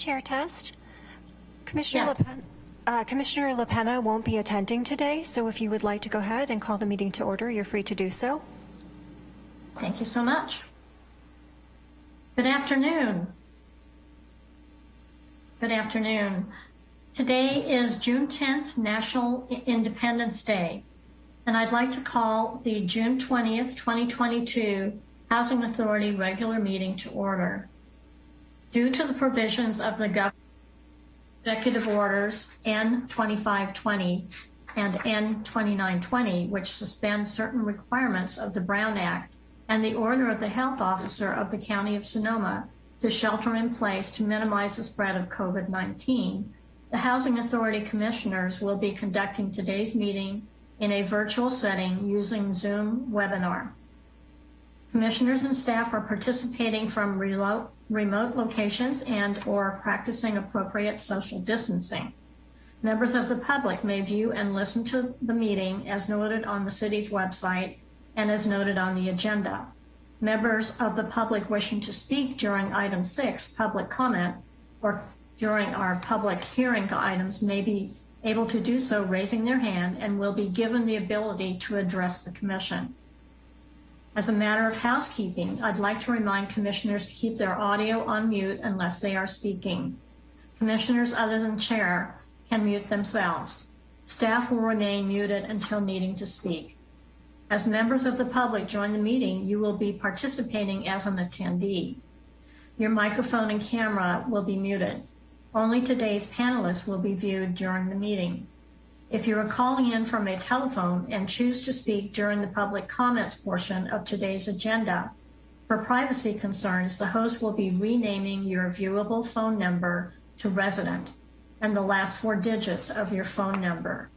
Chair Test. Commissioner Yes. Uh, Commissioner LaPena won't be attending today, so if you would like to go ahead and call the meeting to order, you're free to do so. Thank you so much. Good afternoon. Good afternoon. Today is June 10th, National Independence Day, and I'd like to call the June 20th, 2022 Housing Authority regular meeting to order. Due to the provisions of the Gov- Executive Orders N2520 and N2920, which suspend certain requirements of the Brown Act, and the order of the health officer of the County of Sonoma to shelter in place to minimize the spread of COVID-19, the Housing Authority Commissioners will be conducting today's meeting in a virtual setting using Zoom webinar. Commissioners and staff are participating from relo- remote locations and or practicing appropriate social distancing. Members of the public may view and listen to the meeting as noted on the city's website and as noted on the agenda. Members of the public wishing to speak during item six, public comment, or during our public hearing items may be able to do so raising their hand and will be given the ability to address the commission. As a matter of housekeeping, I'd like to remind commissioners to keep their audio on mute unless they are speaking. Commissioners other than chair can mute themselves. Staff will remain muted until needing to speak. As members of the public join the meeting, you will be participating as an attendee. Your microphone and camera will be muted. Only today's panelists will be viewed during the meeting. If you are calling in from a telephone and choose to speak during the public comments portion of today's agenda, for privacy concerns, the host will be renaming your viewable phone number to resident and the last four digits of your phone number.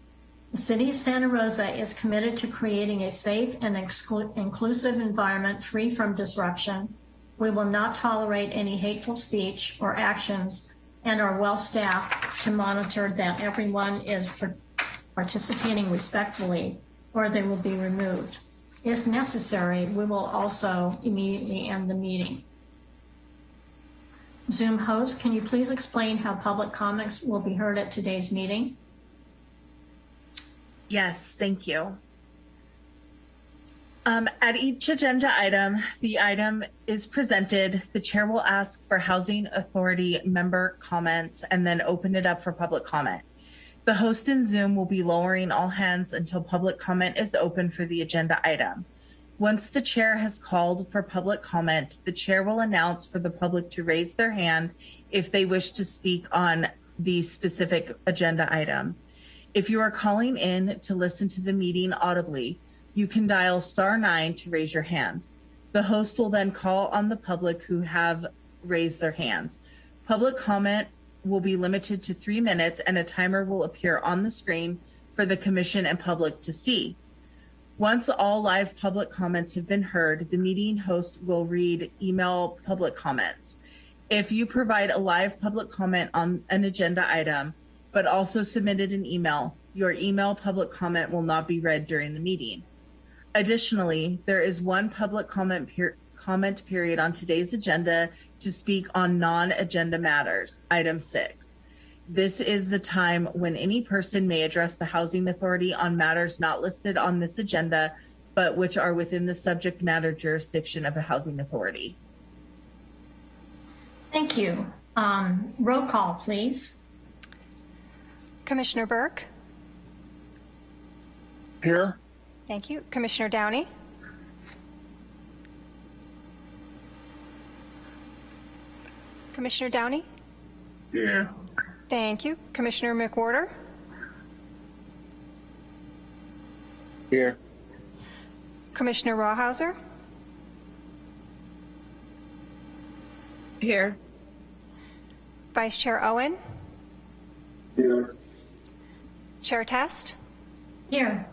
The City of Santa Rosa is committed to creating a safe and inclusive environment free from disruption. We will not tolerate any hateful speech or actions and are well staffed to monitor that everyone is participating respectfully or they will be removed. If necessary, we will also immediately end the meeting. Zoom host, can you please explain how public comments will be heard at today's meeting? Yes, thank you. Um, at each agenda item, the item is presented. The chair will ask for Housing Authority member comments and then open it up for public comment. The host in Zoom will be lowering all hands until public comment is open for the agenda item. Once the chair has called for public comment, the chair will announce for the public to raise their hand if they wish to speak on the specific agenda item. If you are calling in to listen to the meeting audibly, you can dial star nine to raise your hand. The host will then call on the public who have raised their hands. Public comment will be limited to three minutes and a timer will appear on the screen for the commission and public to see. Once all live public comments have been heard, the meeting host will read email public comments. If you provide a live public comment on an agenda item, but also submitted an email, your email public comment will not be read during the meeting. Additionally, there is one public comment, per- comment period on today's agenda to speak on non-agenda matters, item six. This is the time when any person may address the Housing Authority on matters not listed on this agenda, but which are within the subject matter jurisdiction of the Housing Authority. Thank you. Um, roll call, please. Commissioner Burke? Here. Thank you. Commissioner Downey? Commissioner Downey? Here. Thank you. Commissioner McWhorter? Here. Commissioner Rawhauser? Here. Vice Chair Owen? Here. Chair Test? Here.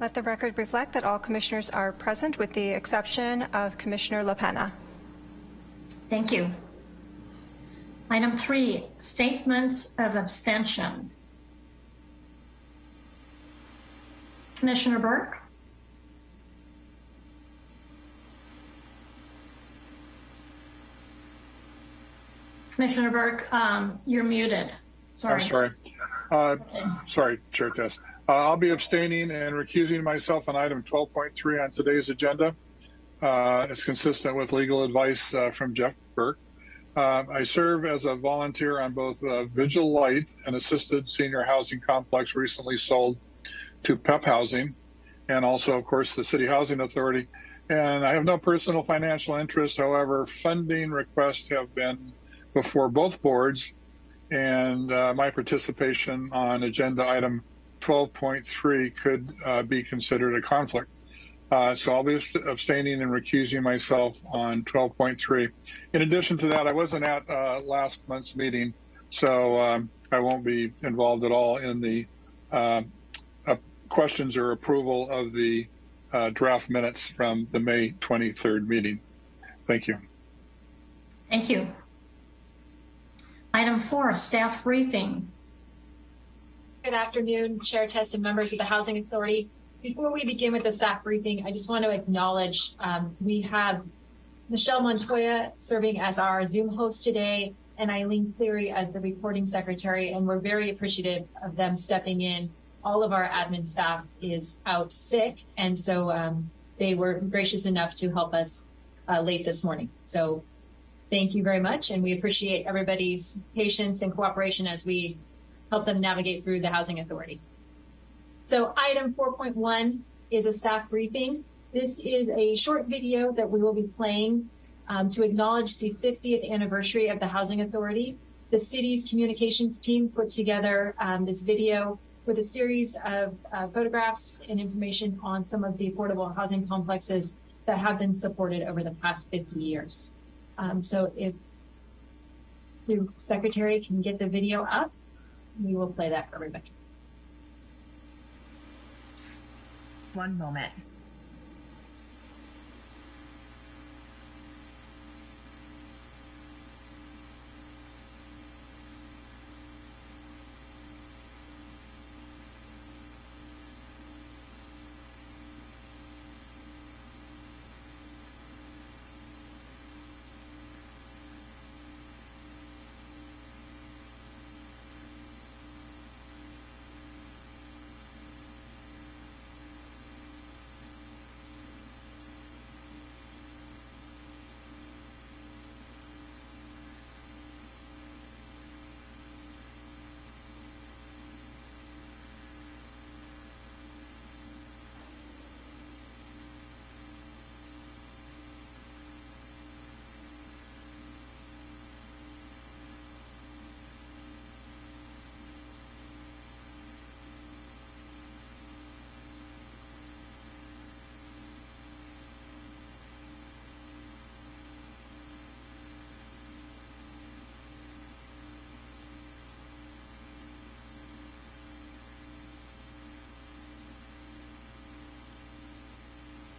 Let the record reflect that all commissioners are present with the exception of Commissioner LaPena. Thank you. Item three, statements of abstention. Commissioner Burke? Commissioner Burke, um, you're muted. Sorry. I'm sorry. Uh, sorry, Chair Test. Uh, I'll be abstaining and recusing myself on item 12.3 on today's agenda. Uh, it's consistent with legal advice uh, from Jeff Burke. Uh, I serve as a volunteer on both uh, Vigil Light, an assisted senior housing complex recently sold to PEP Housing, and also, of course, the City Housing Authority. And I have no personal financial interest. However, funding requests have been before both boards, and uh, my participation on agenda item 12.3 could uh, be considered a conflict. Uh, so I'll be abstaining and recusing myself on 12.3. In addition to that, I wasn't at uh, last month's meeting, so um, I won't be involved at all in the uh, uh questions or approval of the uh, draft minutes from the May 23rd meeting. Thank you. Thank you. Item four, staff briefing. Good afternoon, Chair Test and members of the Housing Authority. Before we begin with the staff briefing, I just want to acknowledge um, we have Michelle Montoya serving as our Zoom host today and Eileen Cleary as the reporting secretary, and we're very appreciative of them stepping in. All of our admin staff is out sick, and so um, they were gracious enough to help us uh, late this morning. So thank you very much, and we appreciate everybody's patience and cooperation as we help them navigate through the Housing Authority. So item 4.1 is a staff briefing. This is a short video that we will be playing um, to acknowledge the 50th anniversary of the Housing Authority. The city's communications team put together um, this video with a series of uh, photographs and information on some of the affordable housing complexes that have been supported over the past 50 years. Um, so if the secretary can get the video up, we will play that for everybody. One moment.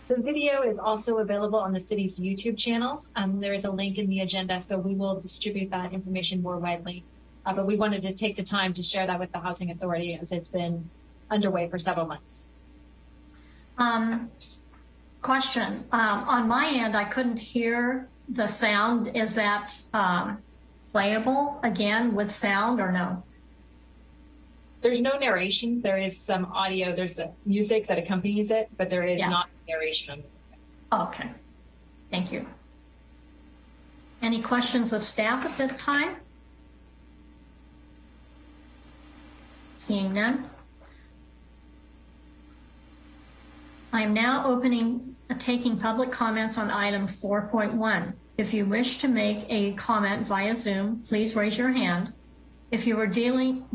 The video is also available on the city's YouTube channel. Um, there is a link in the agenda, so we will distribute that information more widely. Uh, but we wanted to take the time to share that with the Housing Authority as it's been underway for several months. Um, question, um, on my end, I couldn't hear the sound. Is that um, playable again with sound or no? There's no narration. There is some audio. There's music that accompanies it, but there is Yeah. not narration. Okay, thank you. Any questions of staff at this time? Seeing none. I am now opening, uh, taking public comments on item 4.1. If you wish to make a comment via Zoom, please raise your hand. If you are dealing,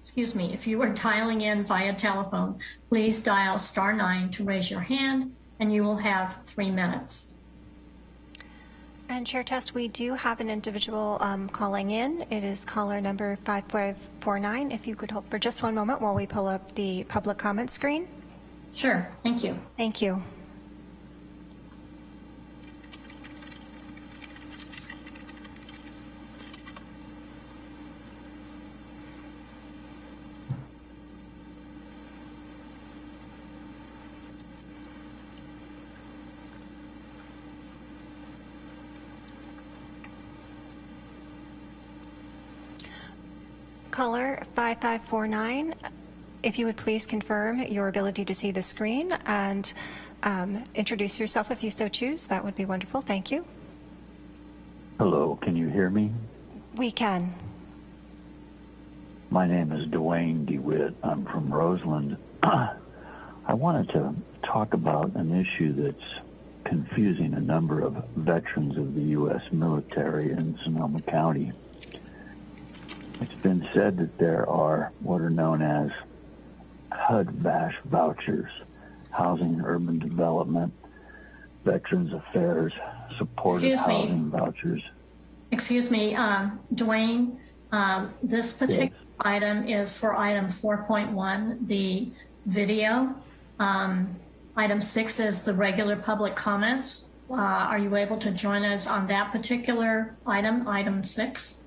excuse me, if you are dialing in via telephone, please dial star nine to raise your hand and you will have three minutes. And Chair Test, we do have an individual um, calling in. It is caller number 5549. If you could hold for just one moment while we pull up the public comment screen. Sure, thank you. Thank you. Caller 5549, if you would please confirm your ability to see the screen and um, introduce yourself if you so choose, that would be wonderful. Thank you. Hello, can you hear me? We can. My name is Dwayne DeWitt. I'm from Roseland. I wanted to talk about an issue that's confusing a number of veterans of the U.S. military in Sonoma County. It's been said that there are what are known as HUD VASH vouchers, Housing and Urban Development, Veterans Affairs, Supportive Excuse me. Housing Vouchers. Excuse me, um, Dwayne, um, this particular item is for item 4.1, the video. Um, Item six is the regular public comments. Uh, Are you able to join us on that particular item, item six?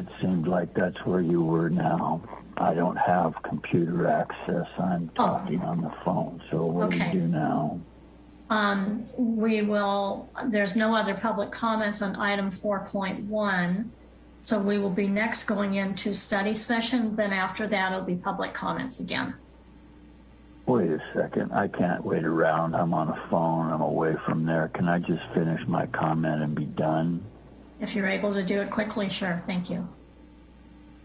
It seemed like that's where you were now. I don't have computer access. I'm talking on the phone. So what do Okay. we do now? Um, We will, there's no other public comments on item 4.1. So we will be next going into study session. Then after that, it'll be public comments again. Wait a second. I can't wait around. I'm on a phone. I'm away from there. Can I just finish my comment and be done? If you're able to do it quickly, sure. Thank you.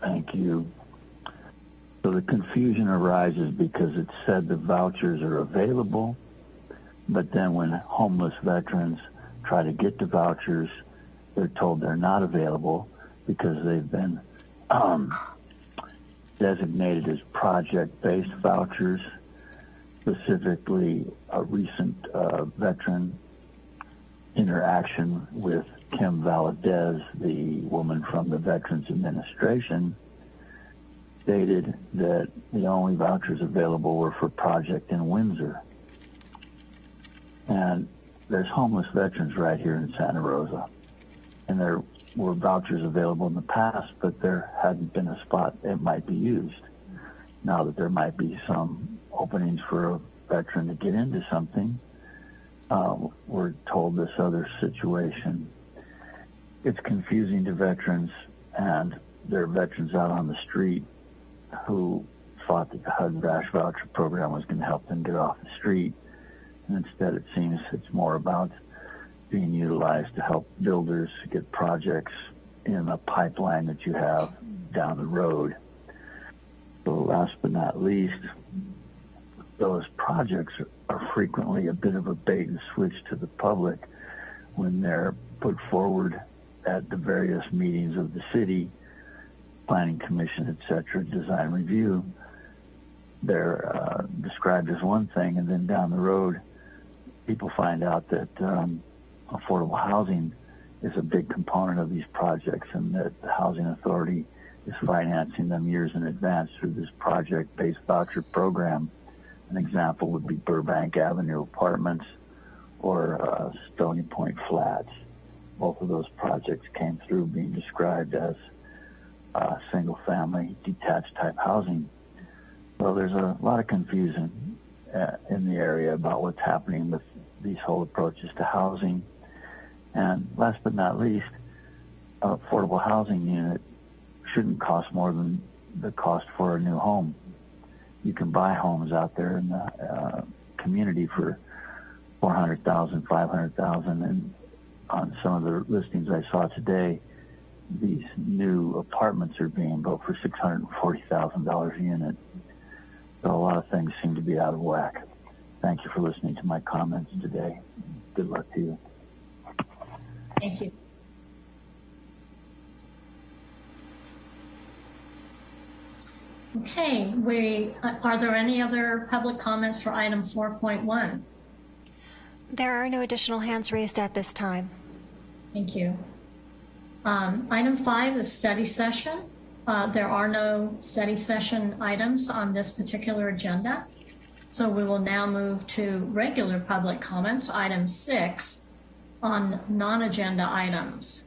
Thank you. So the confusion arises because it said the vouchers are available, but then when homeless veterans try to get the vouchers, they're told they're not available because they've been um, designated as project-based vouchers. Specifically, a recent uh, veteran interaction with Kim Valadez, the woman from the Veterans Administration, stated that the only vouchers available were for Project in Windsor. And there's homeless veterans right here in Santa Rosa. And there were vouchers available in the past, but there hadn't been a spot that might be used. Now that there might be some openings for a veteran to get into something, uh, we're told this other situation. It's confusing to veterans, and there are veterans out on the street who thought that the HUD VASH voucher program was going to help them get off the street. And instead, it seems it's more about being utilized to help builders get projects in a pipeline that you have down the road. Last but not least, those projects are frequently a bit of a bait and switch to the public when they're put forward at the various meetings of the city, planning commission, et cetera, design review. They're uh, described as one thing, and then down the road, people find out that um, affordable housing is a big component of these projects, and that the housing authority is financing them years in advance through this project-based voucher program. An example would be Burbank Avenue Apartments or uh, Stony Point Flats. Both of those projects came through being described as uh, single-family detached type housing. So there's a lot of confusion uh, in the area about what's happening with these whole approaches to housing. And last but not least, an affordable housing unit shouldn't cost more than the cost for a new home. You can buy homes out there in the uh, community for 400,000, 500,000 and on some of the listings I saw today, these new apartments are being built for $640,000 a unit. So a lot of things seem to be out of whack. Thank you for listening to my comments today. Good luck to you. Thank you. Okay, we, are there any other public comments for item 4.1? There are no additional hands raised at this time. Thank you. Um, Item five is study session. Uh, There are no study session items on this particular agenda. So we will now move to regular public comments, item six, on non-agenda items.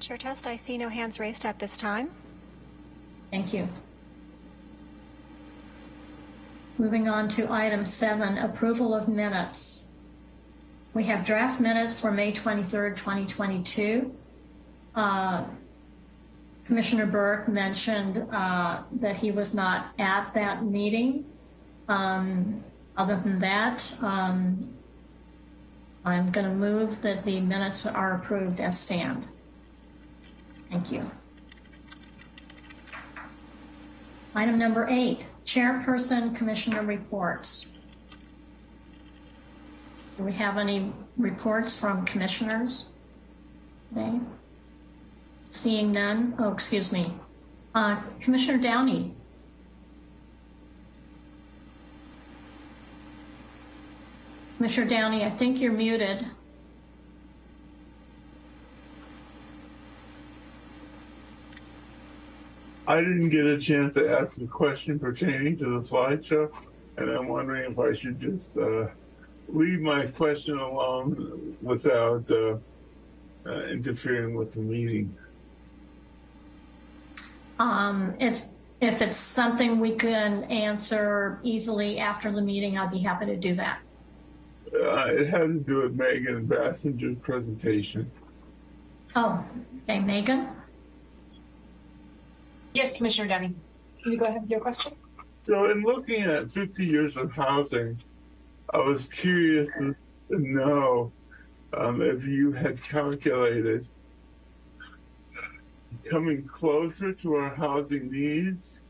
Chair Test, I see no hands raised at this time. Thank you. Moving on to item seven, approval of minutes. We have draft minutes for May 23rd, 2022. uh, Commissioner Burke mentioned uh, that he was not at that meeting. Um, Other than that, um, I'm going to move that the minutes are approved as stand. Thank you. Item number eight, Chairperson Commissioner Reports. Do we have any reports from commissioners? Seeing none, oh, excuse me. Uh, Commissioner Downey. Commissioner Downey, I think you're muted. I didn't get a chance to ask a question pertaining to the slideshow, and I'm wondering if I should just uh, leave my question alone without uh, uh, interfering with the meeting. Um, it's, if it's something we can answer easily after the meeting, I'd be happy to do that. Uh, it had to do with Megan Basinger's presentation. Oh, okay, Megan? Yes, Commissioner Downey. Can you go ahead with your question? So, in looking at 50 years of housing, I was curious to know um, if you had calculated coming closer to our housing needs,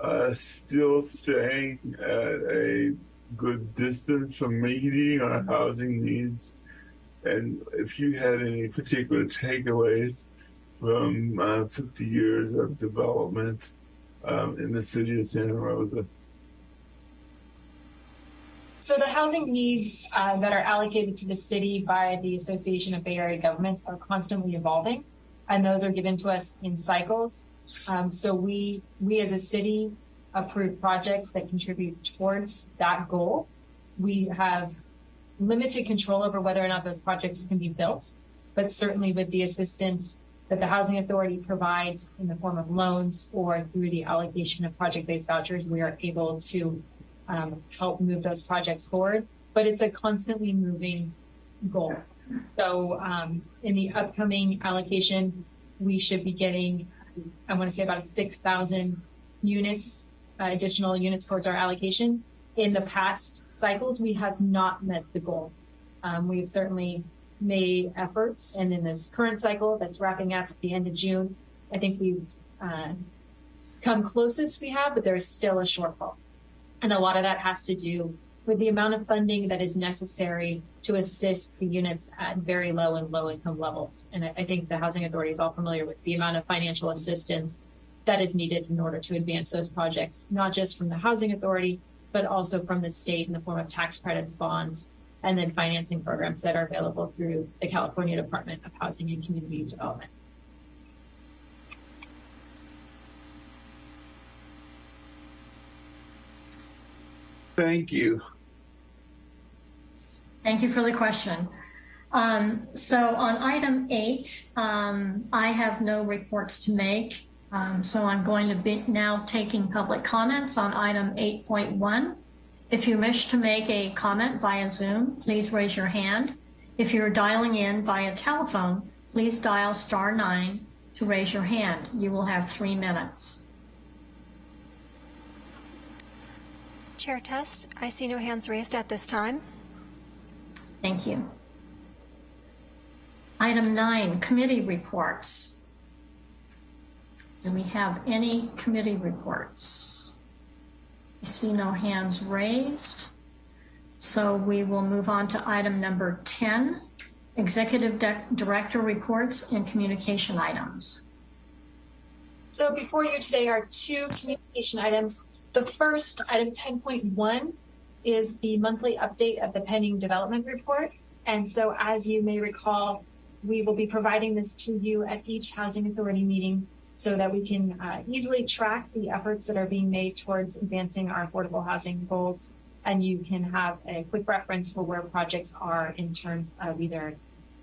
uh, still staying at a good distance from meeting our housing needs, and if you had any particular takeaways from uh, 50 years of development um, in the city of Santa Rosa. So the housing needs uh, that are allocated to the city by the Association of Bay Area Governments are constantly evolving, and those are given to us in cycles. Um, so we we as a city approve projects that contribute towards that goal. We have limited control over whether or not those projects can be built, but certainly with the assistance that the Housing Authority provides in the form of loans or through the allocation of project-based vouchers, we are able to um, help move those projects forward. But it's a constantly moving goal. So um, in the upcoming allocation, we should be getting, I want to say about 6,000 units, uh, additional units towards our allocation. In the past cycles, we have not met the goal. Um, we have certainly made efforts, and in this current cycle that's wrapping up at the end of June, I think we've uh, come closest we have, but there's still a shortfall. And a lot of that has to do with the amount of funding that is necessary to assist the units at very low and low income levels. And I, I think the Housing Authority is all familiar with the amount of financial assistance that is needed in order to advance those projects, not just from the Housing Authority, but also from the state in the form of tax credits, bonds, and then financing programs that are available through the California Department of Housing and Community Development. Thank you. Thank you for the question. Um, so on item eight, um, I have no reports to make. Um, so I'm going to be now taking public comments on item 8.1. If you wish to make a comment via Zoom, please raise your hand. If you're dialing in via telephone, please dial star nine to raise your hand. You will have three minutes. Chair Test, I see no hands raised at this time. Thank you. Item nine, committee reports. Do we have any committee reports? I see no hands raised. So we will move on to item number 10, executive director reports and communication items. So before you today are two communication items. The first, item 10.1, is the monthly update of the pending development report. And so as you may recall, we will be providing this to you at each Housing Authority meeting so that we can uh, easily track the efforts that are being made towards advancing our affordable housing goals. And you can have a quick reference for where projects are in terms of either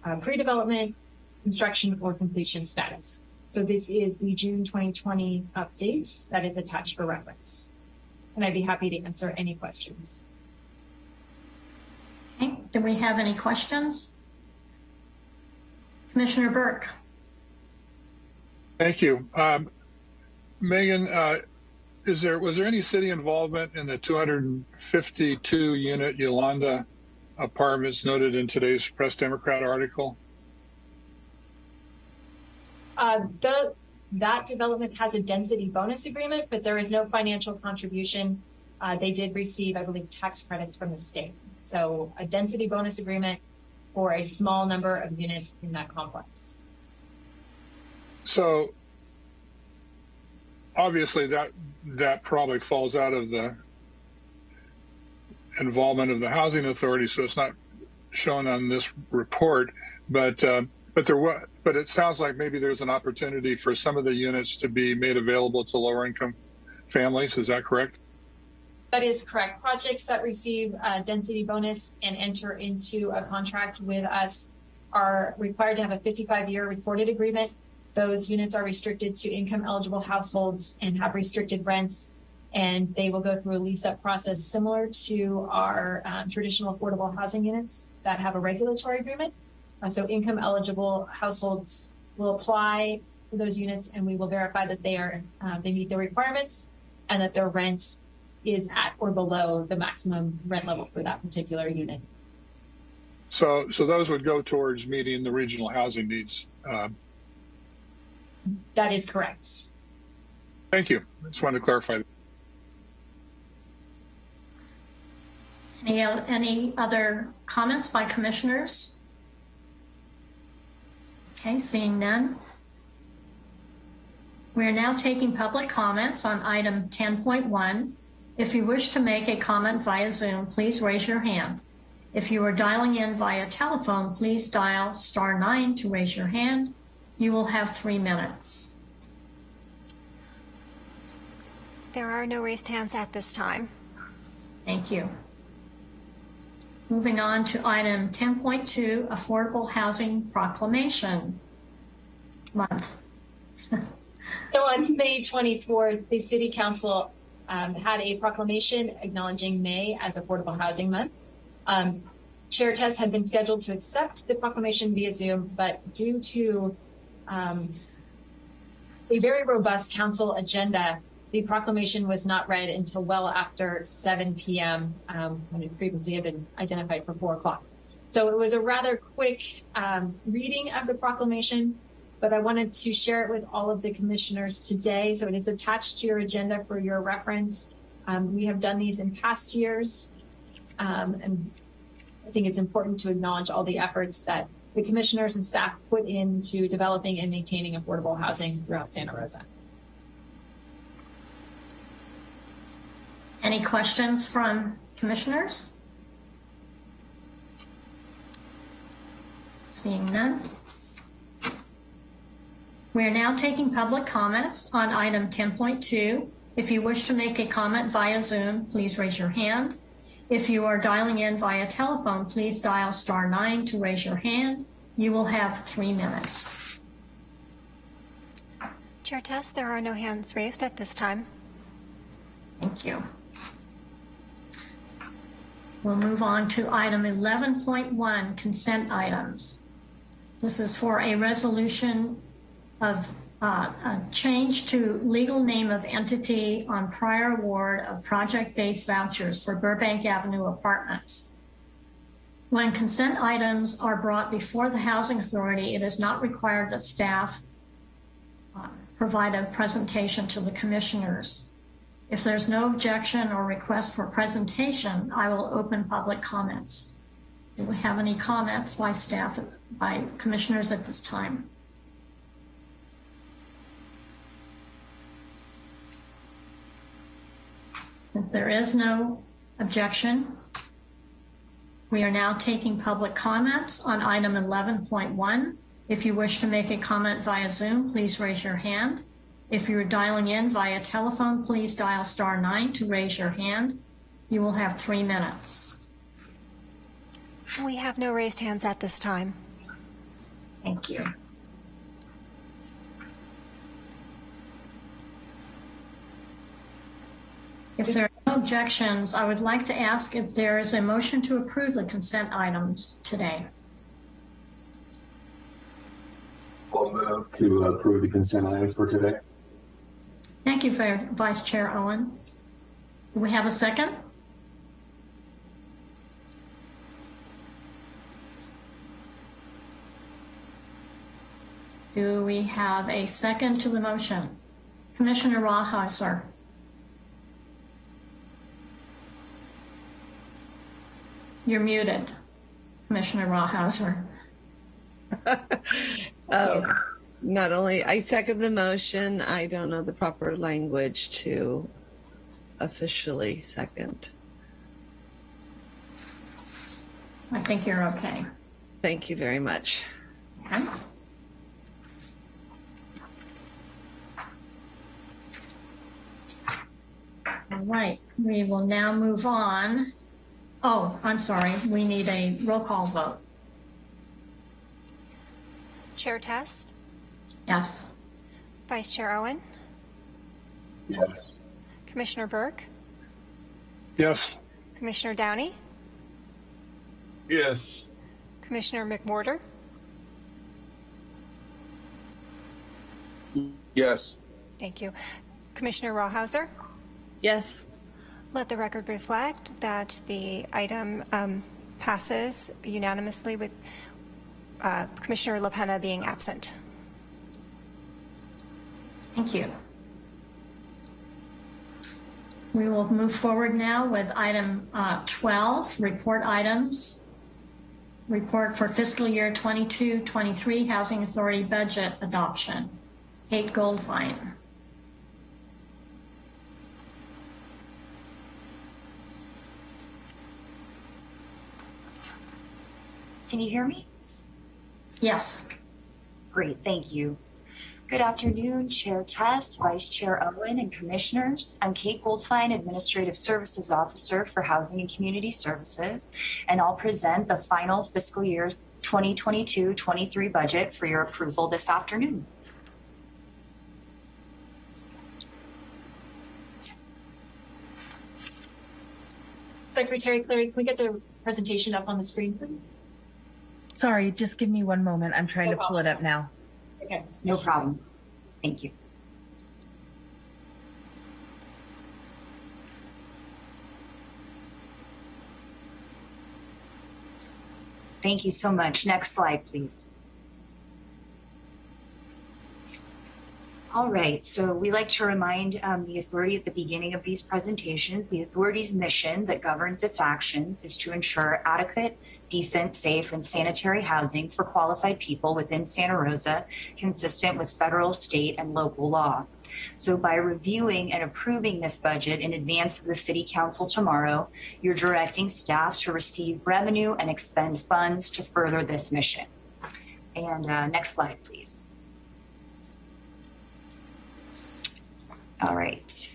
uh, pre-development, construction, or completion status. So this is the June 2020 update that is attached for reference. And I'd be happy to answer any questions. Okay, do we have any questions? Commissioner Burke. Thank you. Um, Megan, uh, is there, was there any city involvement in the 252 unit Yolanda apartments noted in today's Press Democrat article? Uh, the, that development has a density bonus agreement, but there is no financial contribution. Uh, they did receive, I believe, tax credits from the state. So a density bonus agreement for a small number of units in that complex. So obviously that that probably falls out of the involvement of the housing authority, so it's not shown on this report. But uh, but there was, but it sounds like maybe there's an opportunity for some of the units to be made available to lower income families. Is that correct? That is correct. Projects that receive a density bonus and enter into a contract with us are required to have a 55 year recorded agreement. Those units are restricted to income eligible households and have restricted rents, and they will go through a lease up process similar to our um, traditional affordable housing units that have a regulatory agreement. Uh, so income eligible households will apply for those units, and we will verify that they are uh, they meet the requirements and that their rent is at or below the maximum rent level for that particular unit. So so those would go towards meeting the regional housing needs. Um, That is correct. thank you. Just wanted to clarify. Any, any other comments by commissioners? Okay, seeing none. We are now taking public comments on item 10.1. If you wish to make a comment via Zoom, please raise your hand. If you are dialing in via telephone, please dial star nine to raise your hand. You will have three minutes. There are no raised hands at this time. Thank you. Moving on to item 10.2, Affordable Housing Proclamation Month. So on May 24th, the City Council um, had a proclamation acknowledging May as Affordable Housing Month. Um, Chair Test had been scheduled to accept the proclamation via Zoom, but due to um, a very robust council agenda, the proclamation was not read until well after 7 p.m. Um, when it previously had been identified for 4 o'clock. So it was a rather quick um, reading of the proclamation, but I wanted to share it with all of the commissioners today. So it is attached to your agenda for your reference. Um, we have done these in past years, um, and I think it's important to acknowledge all the efforts that the commissioners and staff put into developing and maintaining affordable housing throughout Santa Rosa. Any questions from commissioners? Seeing none. We are now taking public comments on item 10.2. If you wish to make a comment via Zoom, please raise your hand. If you are dialing in via telephone, please dial star nine to raise your hand. You will have three minutes. Chair Test, there are no hands raised at this time. Thank you. We'll move on to item 11.1, consent items. This is for a resolution of change to legal name of entity on prior award of project-based vouchers for Burbank Avenue Apartments. When consent items are brought before the Housing Authority, it is not required that staff uh, provide a presentation to the commissioners. If there's no objection or request for presentation, I will open public comments. Do we have any comments by staff, by commissioners at this time? Since there is no objection, we are now taking public comments on item 11.1. If you wish to make a comment via Zoom, please raise your hand. If you're dialing in via telephone, please dial star nine to raise your hand. You will have three minutes. We have no raised hands at this time. Thank you. If there are no objections, I would like to ask if there is a motion to approve the consent items today. I'll move. to approve the consent items for today. Thank you, for Vice Chair Owen. Do we have a second? Do we have a second to the motion? Commissioner Rawhauser. You're muted, Commissioner Rawhauser. Oh, not only, I second the motion, I don't know the proper language to officially second. I think you're okay. Thank you very much. Okay. All right, we will now move on. Oh, I'm sorry, we need a roll call vote. Chair Test, Yes. Vice Chair Owen, Yes. Commissioner Burke, Yes. Commissioner Downey, Yes. Commissioner McWhorter, Yes. thank you, Commissioner Rawhauser. Yes, Let the record reflect that the item um, passes unanimously with uh, Commissioner LaPena being absent. Thank you. We will move forward now with item uh, 12, report items. Report for fiscal year 22-23 Housing Authority budget adoption. Kate Goldfein. Can you hear me? Yes. Great, thank you. Good afternoon, Chair Test, Vice Chair Owen, and Commissioners. I'm Kate Goldfein, Administrative Services Officer for Housing and Community Services, and I'll present the final fiscal year 2022-23 budget for your approval this afternoon. Secretary Clary, can we get the presentation up on the screen, please? Sorry, just give me one moment. I'm trying No to pull it up now. Okay. No problem. Thank you. Thank you so much. Next slide, please. All right, so we like to remind um, the authority at the beginning of these presentations, the authority's mission that governs its actions is to ensure adequate, decent, safe, and sanitary housing for qualified people within Santa Rosa, consistent with federal, state, and local law. So by reviewing and approving this budget in advance of the City Council tomorrow, you're directing staff to receive revenue and expend funds to further this mission. And uh, next slide, please. All right.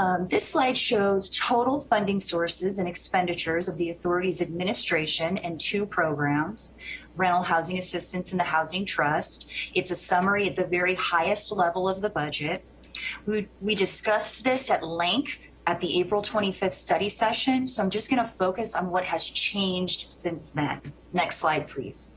Um, this slide shows total funding sources and expenditures of the authority's administration and two programs, rental housing assistance and the housing trust. It's a summary at the very highest level of the budget. We, we discussed this at length at the April 25th study session, so I'm just going to focus on what has changed since then. Next slide, please.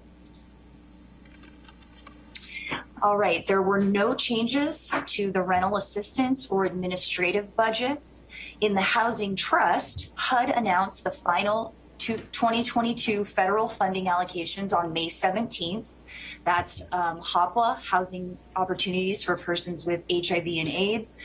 All right, there were no changes to the rental assistance or administrative budgets. In the Housing Trust, HUD announced the final 2022 federal funding allocations on May 17th. That's um, HOPWA, Housing Opportunities for Persons with HIV and AIDS,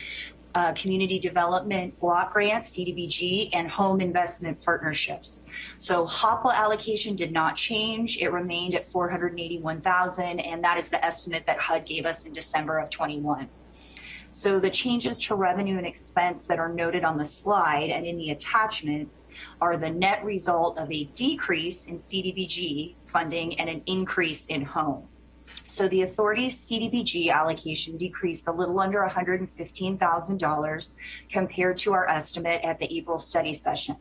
uh, Community Development Block Grants, CDBG, and Home Investment Partnerships. So HOPWA allocation did not change. It remained at 481,000, and that is the estimate that HUD gave us in December of 21. So the changes to revenue and expense that are noted on the slide and in the attachments are the net result of a decrease in CDBG funding and an increase in home. So the authority's CDBG allocation decreased a little under $115,000 compared to our estimate at the April study session.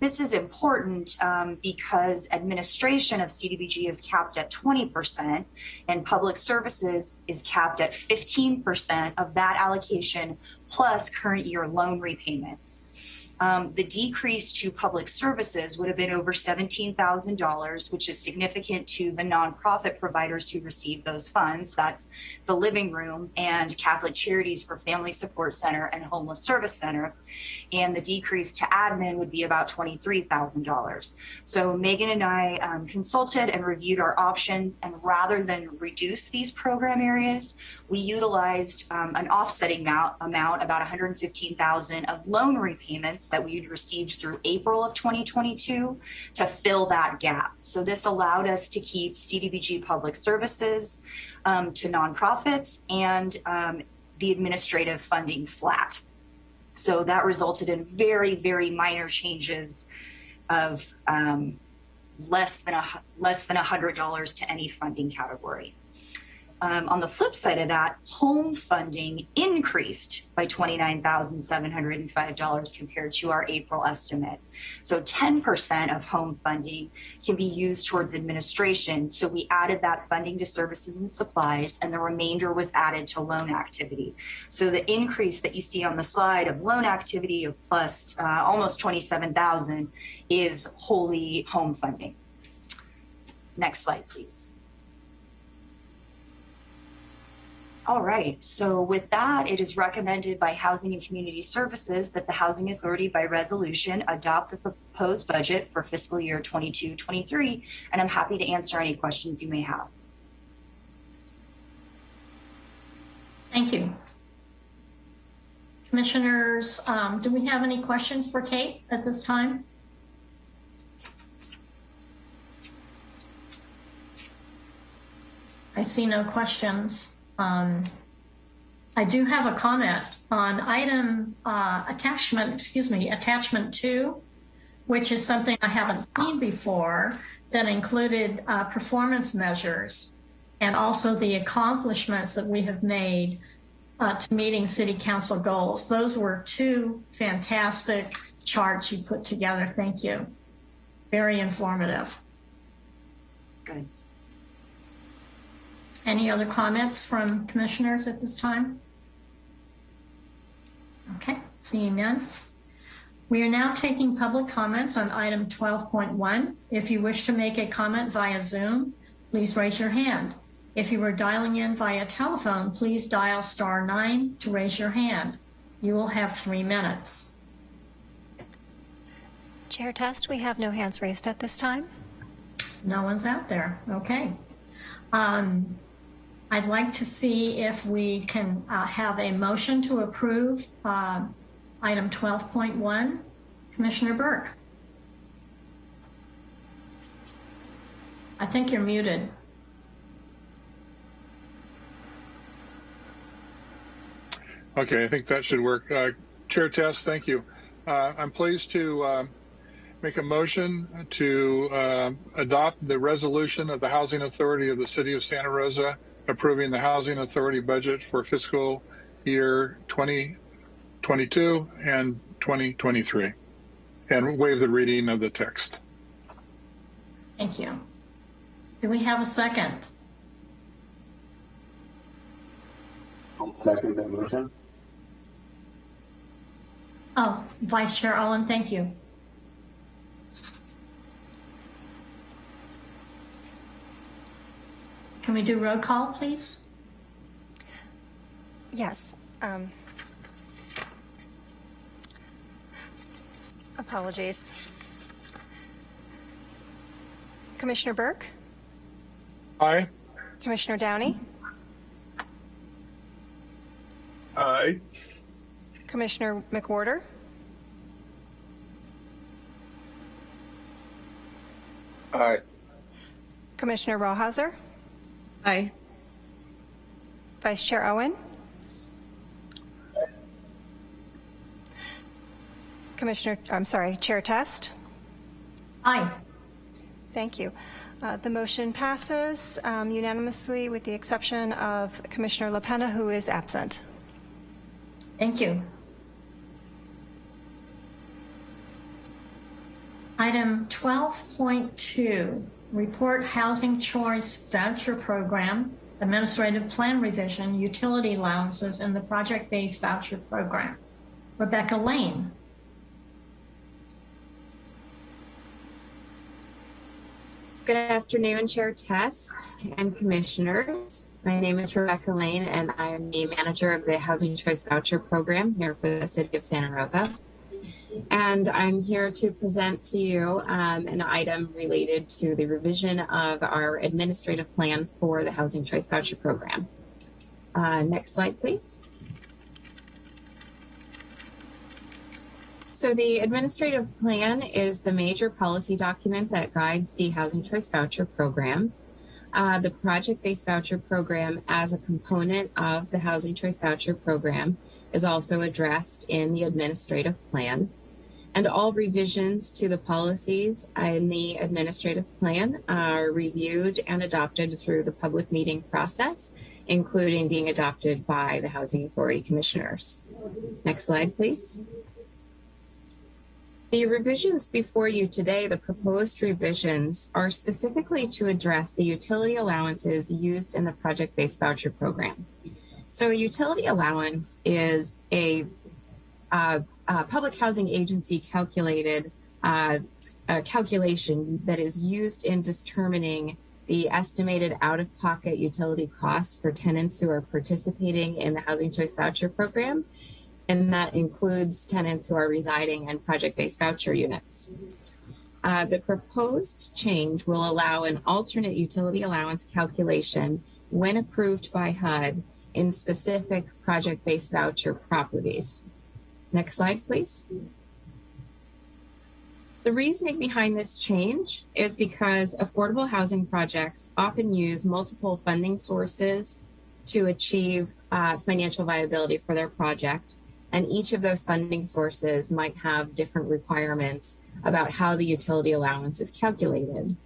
This is important um, because administration of CDBG is capped at 20% and public services is capped at 15% of that allocation plus current year loan repayments. Um, the decrease to public services would have been over $17,000, which is significant to the nonprofit providers who receive those funds. That's the Living Room and Catholic Charities for Family Support Center and Homeless Service Center. And the decrease to admin would be about $23,000. So Megan and I um, consulted and reviewed our options, and rather than reduce these program areas, we utilized um, an offsetting amount, amount about 115,000 of loan repayments that we had received through April of 2022 to fill that gap. So this allowed us to keep CDBG public services um, to nonprofits and um, the administrative funding flat. So that resulted in very, very minor changes of um, less than a less than a hundred dollars to any funding category. Um, on the flip side of that, home funding increased by $29,705 compared to our April estimate. So 10% of home funding can be used towards administration. So we added that funding to services and supplies, and the remainder was added to loan activity. So the increase that you see on the slide of loan activity of plus uh, almost 27,000 is wholly home funding. Next slide, please. All right, so with that, it is recommended by Housing and Community Services that the Housing Authority by resolution adopt the proposed budget for fiscal year 22-23, and I'm happy to answer any questions you may have. Thank you. Commissioners, um, do we have any questions for Kate at this time? I see no questions. Um, I do have a comment on item uh, attachment, excuse me, attachment two, which is something I haven't seen before that included uh, performance measures and also the accomplishments that we have made uh, to meeting city council goals. Those were two fantastic charts you put together. Thank you. Very informative. Good. Any other comments from commissioners at this time? Okay, seeing none. We are now taking public comments on item 12.1. If you wish to make a comment via Zoom, please raise your hand. If you are dialing in via telephone, please dial star nine to raise your hand. You will have three minutes. Chair Test, we have no hands raised at this time. No one's out there. Okay. Um, I'd like to see if we can uh, have a motion to approve uh, item 12.1. Commissioner Burke. I think you're muted. Okay, I think that should work. Uh, Chair Test, thank you. Uh, I'm pleased to uh, make a motion to uh, adopt the resolution of the Housing Authority of the City of Santa Rosa approving the Housing Authority budget for fiscal year 2022 and 2023 and waive the reading of the text. Thank you. Do we have a second? I'll second that motion. Oh, Vice Chair Owen, thank you. Can we do roll call, please? Yes. um, Apologies. Commissioner Burke, Aye. Commissioner Downey, Aye. Commissioner McWhorter, Aye. Commissioner Rawhauser, Aye. Vice Chair Owen, Commissioner, I'm sorry, Chair Test. Aye. Thank you. Uh, The motion passes um, unanimously with the exception of Commissioner LaPena, who is absent. Thank you. Item 12.2, report housing choice voucher program, administrative plan revision, utility allowances, and the project-based voucher program. Rebecca Lane. Good afternoon, Chair Test and Commissioners. My name is Rebecca Lane, and I am the manager of the Housing Choice Voucher Program here for the City of Santa Rosa. And I'm here to present to you um, an item related to the revision of our administrative plan for the Housing Choice Voucher Program. Uh, next slide, please. So the administrative plan is the major policy document that guides the Housing Choice Voucher Program. Uh, the project-based voucher program as a component of the Housing Choice Voucher Program is also addressed in the administrative plan. And all revisions to the policies in the administrative plan are reviewed and adopted through the public meeting process, including being adopted by the Housing Authority Commissioners. Next slide, please. The revisions before you today, the proposed revisions, are specifically to address the utility allowances used in the project-based voucher program. So a utility allowance is a, uh, a public housing agency calculated uh, calculation that is used in determining the estimated out-of-pocket utility costs for tenants who are participating in the Housing Choice Voucher Program and that includes tenants who are residing in project-based voucher units. Uh, the proposed change will allow an alternate utility allowance calculation when approved by HUD in specific project-based voucher properties. Next slide, please. The reasoning behind this change is because affordable housing projects often use multiple funding sources to achieve uh, financial viability for their project and each of those funding sources might have different requirements about how the utility allowance is calculated.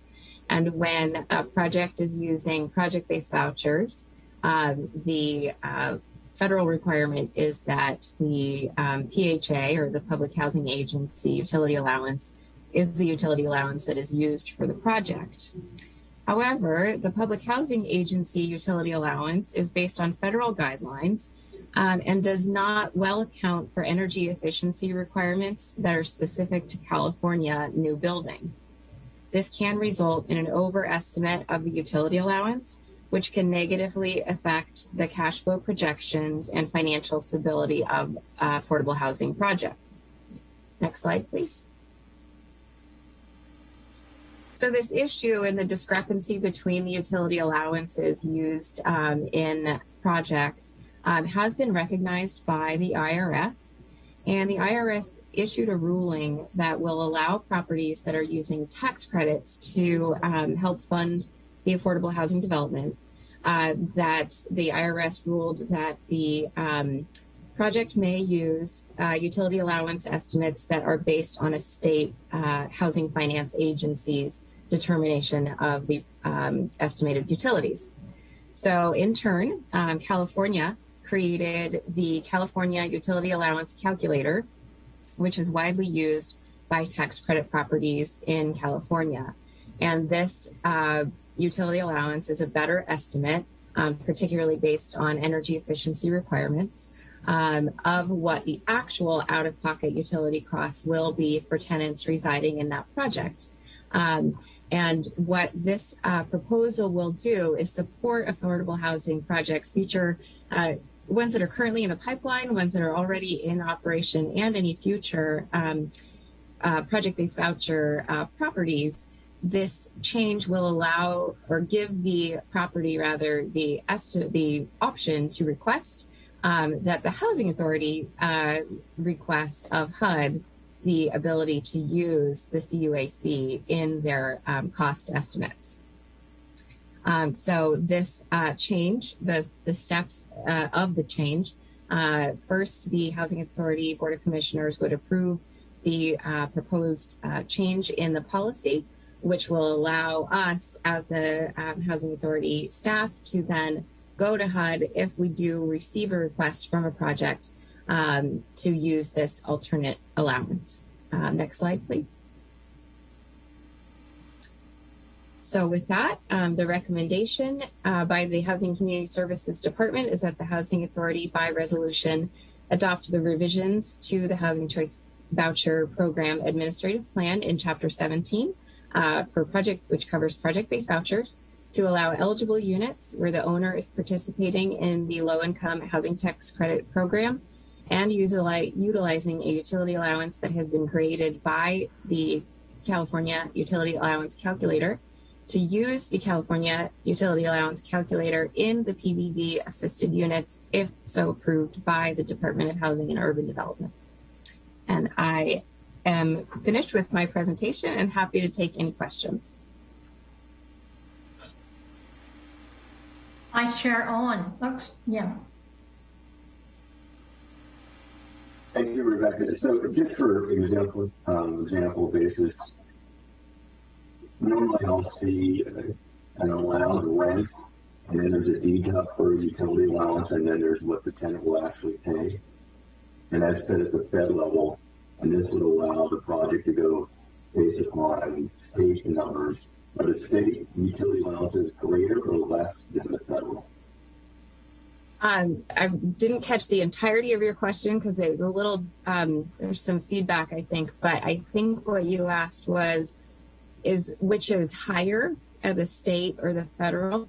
And when a project is using project-based vouchers, um, the uh, federal requirement is that the um, PHA or the Public Housing Agency utility allowance is the utility allowance that is used for the project. However, the Public Housing Agency utility allowance is based on federal guidelines um, and does not well account for energy efficiency requirements that are specific to California new building. This can result in an overestimate of the utility allowance, which can negatively affect the cash flow projections and financial stability of uh, affordable housing projects. Next slide, please. So this issue and the discrepancy between the utility allowances used um, in projects um, has been recognized by the IRS. And the IRS issued a ruling that will allow properties that are using tax credits to um, help fund the affordable housing development. Uh, that the IRS ruled that the um, project may use uh, utility allowance estimates that are based on a state uh, housing finance agency's determination of the um, estimated utilities. So in turn, um, California created the California Utility Allowance Calculator, which is widely used by tax credit properties in California. And this uh, utility allowance is a better estimate, um, particularly based on energy efficiency requirements, um, of what the actual out-of-pocket utility costs will be for tenants residing in that project. Um, and what this uh, proposal will do is support affordable housing projects, future uh, ones that are currently in the pipeline, ones that are already in operation, and any future um, uh, project-based voucher uh, properties, this change will allow or give the property rather the the option to request um, that the housing authority uh, request of HUD the ability to use the CUAC in their um, cost estimates. Um, so this uh, change, the, the steps uh, of the change, uh, first the Housing Authority Board of Commissioners would approve the uh, proposed uh, change in the policy, which will allow us as the um, Housing Authority staff to then go to HUD if we do receive a request from a project um, to use this alternate allowance. Um, next slide, please. So with that, um, the recommendation uh, by the Housing Community Services Department is that the Housing Authority by resolution adopt the revisions to the Housing Choice Voucher Program Administrative Plan in Chapter 17 uh, for project, which covers project-based vouchers to allow eligible units where the owner is participating in the low-income housing tax credit program and utilize, utilizing a utility allowance that has been created by the California Utility Allowance Calculator to use the California Utility Allowance Calculator in the PBV assisted units if so approved by the Department of Housing and Urban Development. And I am finished with my presentation and happy to take any questions. Vice Chair Owen, oops, yeah. Thank you, Rebecca. So just for example, um, example basis, normally I'll see an allowed rent, and then there's a deduct for a utility allowance, and then there's what the tenant will actually pay. And that's set at the Fed level, and this would allow the project to go based upon state numbers. Are the state utility allowance is greater or less than the federal? Um, I didn't catch the entirety of your question because it was a little, um, there's some feedback, I think, but I think what you asked was, is which is higher at the state or the federal?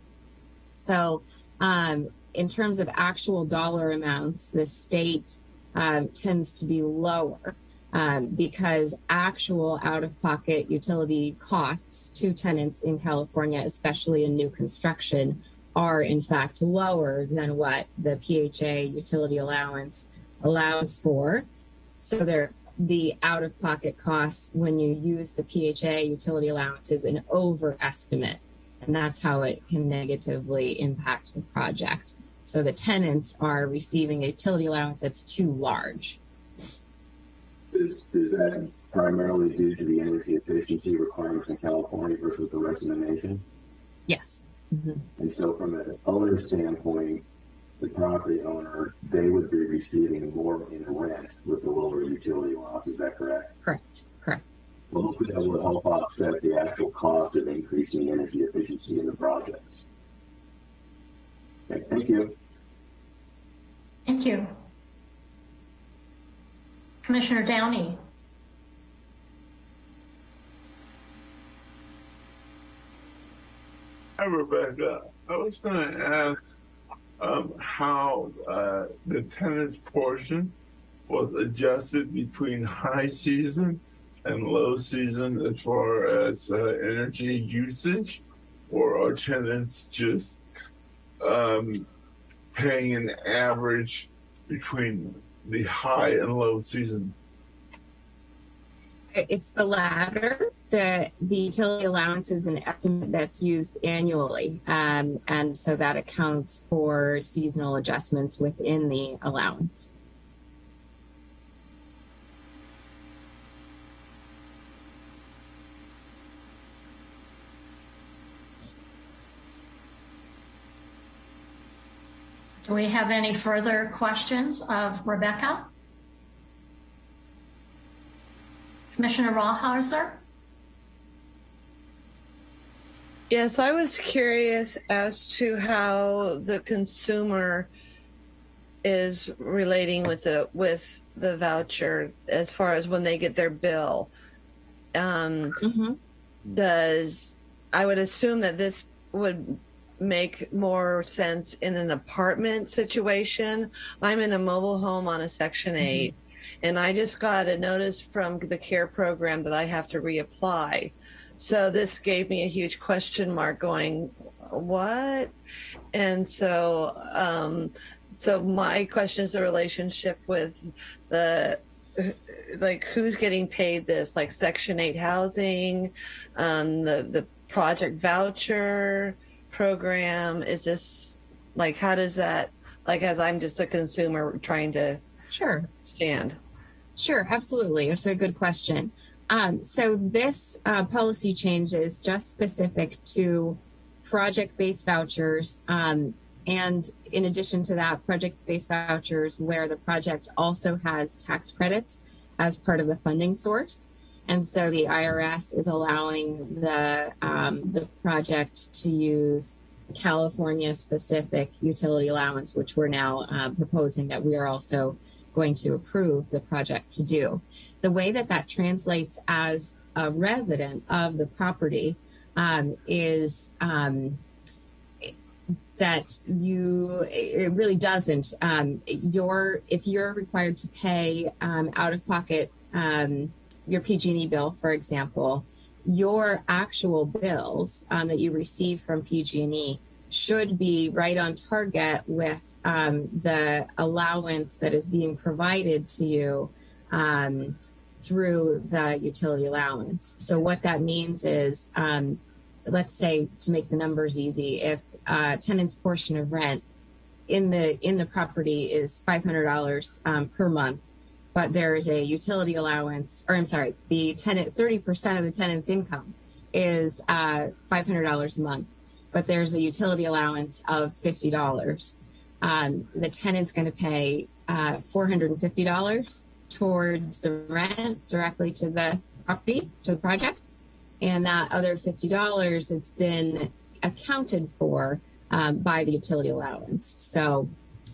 So, um, in terms of actual dollar amounts, the state um, tends to be lower um, because actual out-of-pocket utility costs to tenants in California, especially in new construction, are in fact lower than what the PHA utility allowance allows for. So the out-of-pocket costs when you use the PHA utility allowance is an overestimate, and that's how it can negatively impact the project. So the tenants are receiving a utility allowance that's too large. Is, is that primarily due to the energy efficiency requirements in California versus the rest of the nation? Yes. Mm-hmm. And so from an owner standpoint, the property owner, they would be receiving more in rent with the lower utility allowance. Is that correct? Correct. Correct. Well, hopefully that will help offset the actual cost of increasing energy efficiency in the projects. Okay, thank you. Thank you. Commissioner Downey. Hi, Rebecca. I was going to ask um, how uh, the tenant's portion was adjusted between high season and low season as far as uh, energy usage, or are tenants just um, paying an average between the high and low season? It's the latter. The, the utility allowance is an estimate that's used annually. Um, and so that accounts for seasonal adjustments within the allowance. Do we have any further questions of Rebecca? Commissioner Rawhauser? Yes, I was curious as to how the consumer is relating with the with the voucher as far as when they get their bill. Um, mm-hmm. Does I would assume that this would make more sense in an apartment situation. I'm in a mobile home on a Section 8, mm-hmm. and I just got a notice from the CARE program that I have to reapply. So this gave me a huge question mark going, what? And so, um, so my question is the relationship with the like who's getting paid this like section 8 housing um the the project voucher program? Is this like how does that like as I'm just a consumer trying to sure stand? Sure, absolutely. It's a good question. Um, so this uh, policy change is just specific to project-based vouchers. Um, and in addition to that, project-based vouchers where the project also has tax credits as part of the funding source. And so the IRS is allowing the, um, the project to use California specific utility allowance, which we're now uh, proposing that we are also going to approve the project to do. The way that that translates as a resident of the property um, is um, that you it really doesn't um, your if you're required to pay um, out of pocket um, your pg&e bill for example your actual bills um, that you receive from pg&e should be right on target with um, the allowance that is being provided to you um, through the utility allowance. So what that means is let's say to make the numbers easy, if uh, tenant's portion of rent in the in the property is five hundred dollars um, per month, but there is a utility allowance, or I'm sorry, the tenant thirty percent of the tenant's income is uh, five hundred dollars a month, but there's a utility allowance of fifty dollars. Um, the tenant's going to pay uh, four hundred and fifty dollars towards the rent directly to the property to the project and that other $50 it's been accounted for um, by the utility allowance. So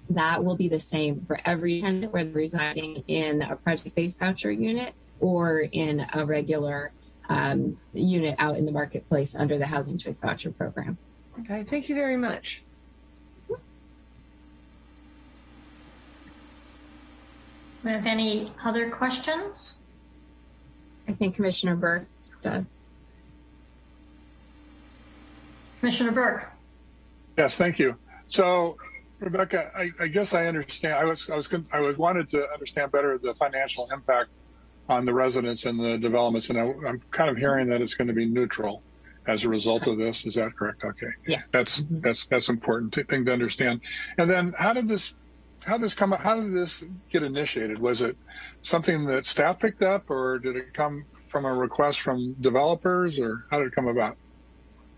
that will be the same for every tenant, whether residing in a project-based voucher unit or in a regular um, unit out in the marketplace under the Housing Choice Voucher Program. Okay, thank you very much. We have any other questions? I think Commissioner Burke does. Commissioner Burke. Yes, thank you. So, Rebecca, I, I guess I understand. I was I was I was wanted to understand better the financial impact on the residents and the developments, and I, am kind of hearing that it's going to be neutral as a result of this. Is that correct? Okay. Yeah. That's mm-hmm. that's that's important thing to understand. And then, how did this how did this come? How did this get initiated? Was it something that staff picked up, or did it come from a request from developers, or how did it come about?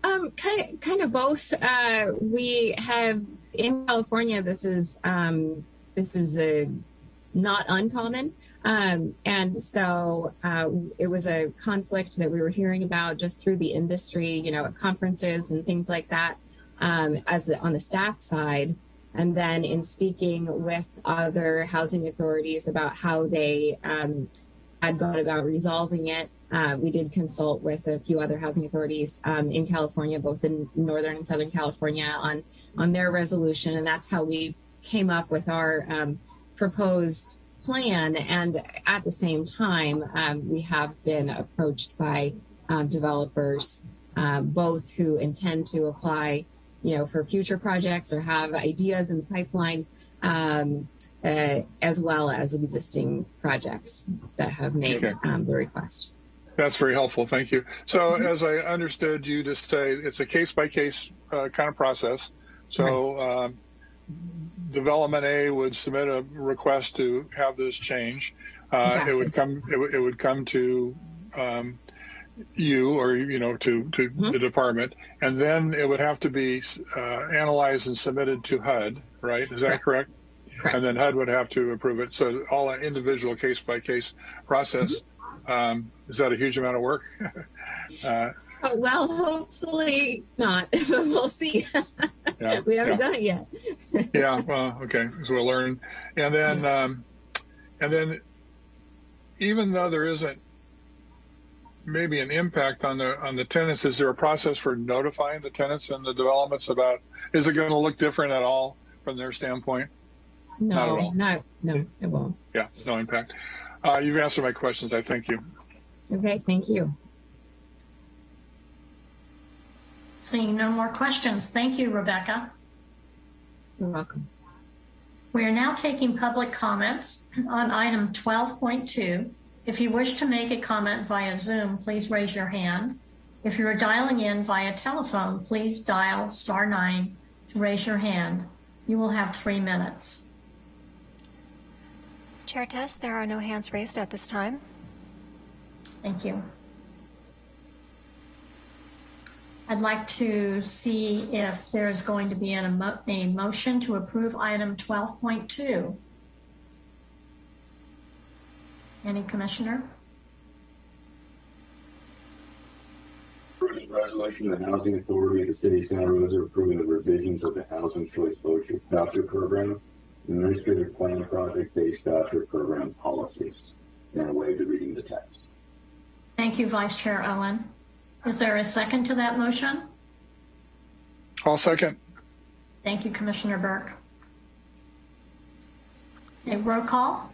Um, kind of, kind of both. Uh, we have in California. This is um, this is a not uncommon, um, and so uh, it was a conflict that we were hearing about just through the industry, you know, at conferences and things like that. Um, as on the staff side, and then in speaking with other housing authorities about how they um, had gone about resolving it uh, we did consult with a few other housing authorities um, in California, both in Northern and Southern California, on on their resolution, and that's how we came up with our um, proposed plan. And at the same time, um, we have been approached by um, developers, um, both who intend to apply, you know, for future projects or have ideas in the pipeline. Um, uh, as well as existing projects that have made okay. the request. That's very helpful. Thank you. So, mm-hmm. as I understood you to say, it's a case by case kind of process. So, right. um, development A would submit a request to have this change. Uh, exactly. It would come. It, it would come to um, you or you know to to mm-hmm. the department, and then it would have to be uh, analyzed and submitted to HUD. Right? Is that correct? correct? Correct? And then HUD would have to approve it. So, all an individual case by case process. Mm-hmm um, is that a huge amount of work? uh, oh, well, hopefully not. we'll see. yeah, we haven't yeah. done it yet. yeah. Well, okay. So we'll learn, and then, yeah. um, and then, even though there isn't maybe an impact on the on the tenants, is there a process for notifying the tenants and the developments about? Is it going to look different at all from their standpoint? No, not no, no, it won't. Yeah, no impact. Uh, you've answered my questions. I thank you. Okay, thank you. Seeing no more questions, thank you, Rebecca. You're welcome. We are now taking public comments on item 12.2. If you wish to make a comment via Zoom, please raise your hand. If you are dialing in via telephone, please dial star nine to raise your hand. You will have three minutes. Chair Test, there are no hands raised at this time. Thank you. I'd like to see if there is going to be an, a motion to approve item 12.2. Any commissioner? Resolution of the Housing Authority of the City of Santa Rosa approving the revisions of the Housing Choice Voucher Program administrative plan project-based voucher program policies. And a waive the reading the text. Thank you, Vice Chair Owen. Is there a second to that motion? I'll second. Thank you, Commissioner Burke. A roll call?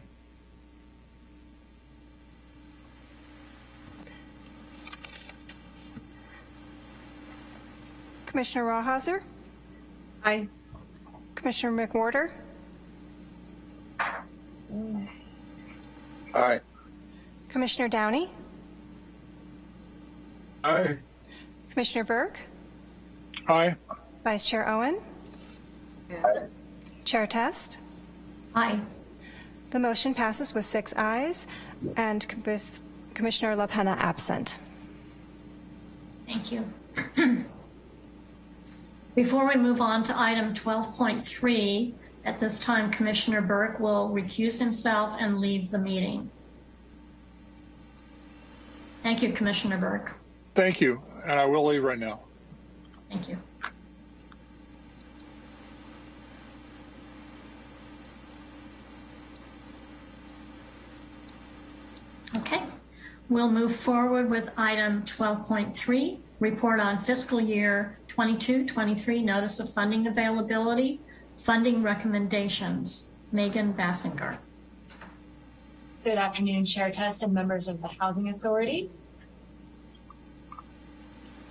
Commissioner Rawhauser, Aye. Commissioner McWhorter, Aye. Commissioner Downey, Aye. Commissioner Burke, Aye. Vice Chair Owen, Aye. Chair Test. Aye. The motion passes with six ayes and with Commissioner LaPena absent. Thank you. Before we move on to item 12.3, at this time, Commissioner Burke will recuse himself and leave the meeting. Thank you, Commissioner Burke. Thank you. And I will leave right now. Thank you. Okay, we'll move forward with item 12.3, report on fiscal year 22-23 notice of funding availability, funding recommendations. Megan Basinger. Good afternoon, Chair Test and members of the Housing Authority.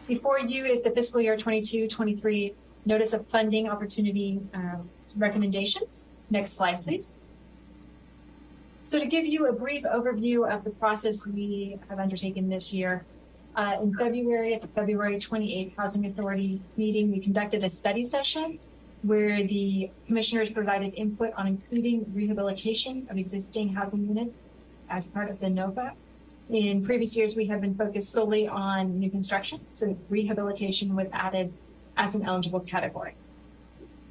Before you is the fiscal year 22-23 notice of funding opportunity um, recommendations. Next slide, please. So to give you a brief overview of the process we have undertaken this year, uh, in February, at the February 28th Housing Authority meeting, we conducted a study session where the commissioners provided input on including rehabilitation of existing housing units as part of the NOFA. In previous years, we have been focused solely on new construction, so rehabilitation was added as an eligible category.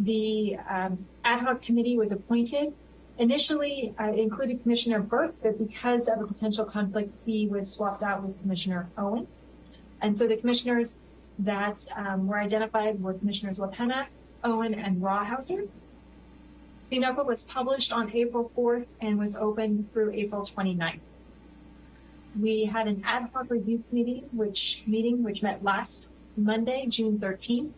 The um, ad hoc committee was appointed. Initially, uh, included Commissioner Burke, but because of a potential conflict, he was swapped out with Commissioner Owen. And so the commissioners that um, were identified were Commissioners LaPena, Owen, and Rawhauser. The NOFA was published on April 4th and was open through April 29th. We had an ad hoc review committee, which meeting, which met last Monday, June 13th.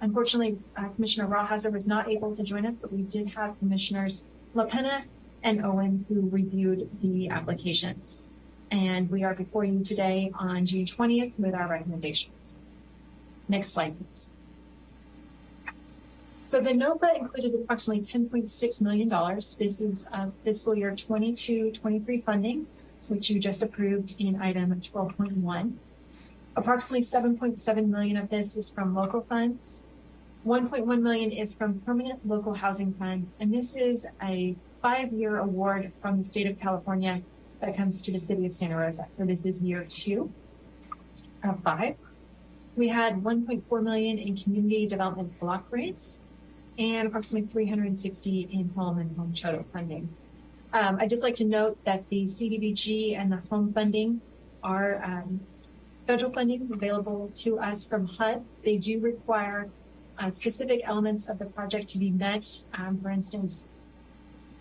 Unfortunately, uh, Commissioner Rawhauser was not able to join us, but we did have Commissioners LaPena and Owen who reviewed the applications. And we are before you today on June 20th with our recommendations. Next slide, please. So the NOFA included approximately $10.6 million. This is uh, fiscal year 22-23 funding, which you just approved in item 12.1. Approximately 7.7 million of this is from local funds. 1.1 million is from permanent local housing funds, and this is a five-year award from the state of California that comes to the city of Santa Rosa. So this is year two of five. We had 1.4 million in community development block grants and approximately 360 in home and home charter funding. Um, I'd just like to note that the CDBG and the home funding are um, federal funding available to us from HUD. They do require uh, specific elements of the project to be met. Um, for instance,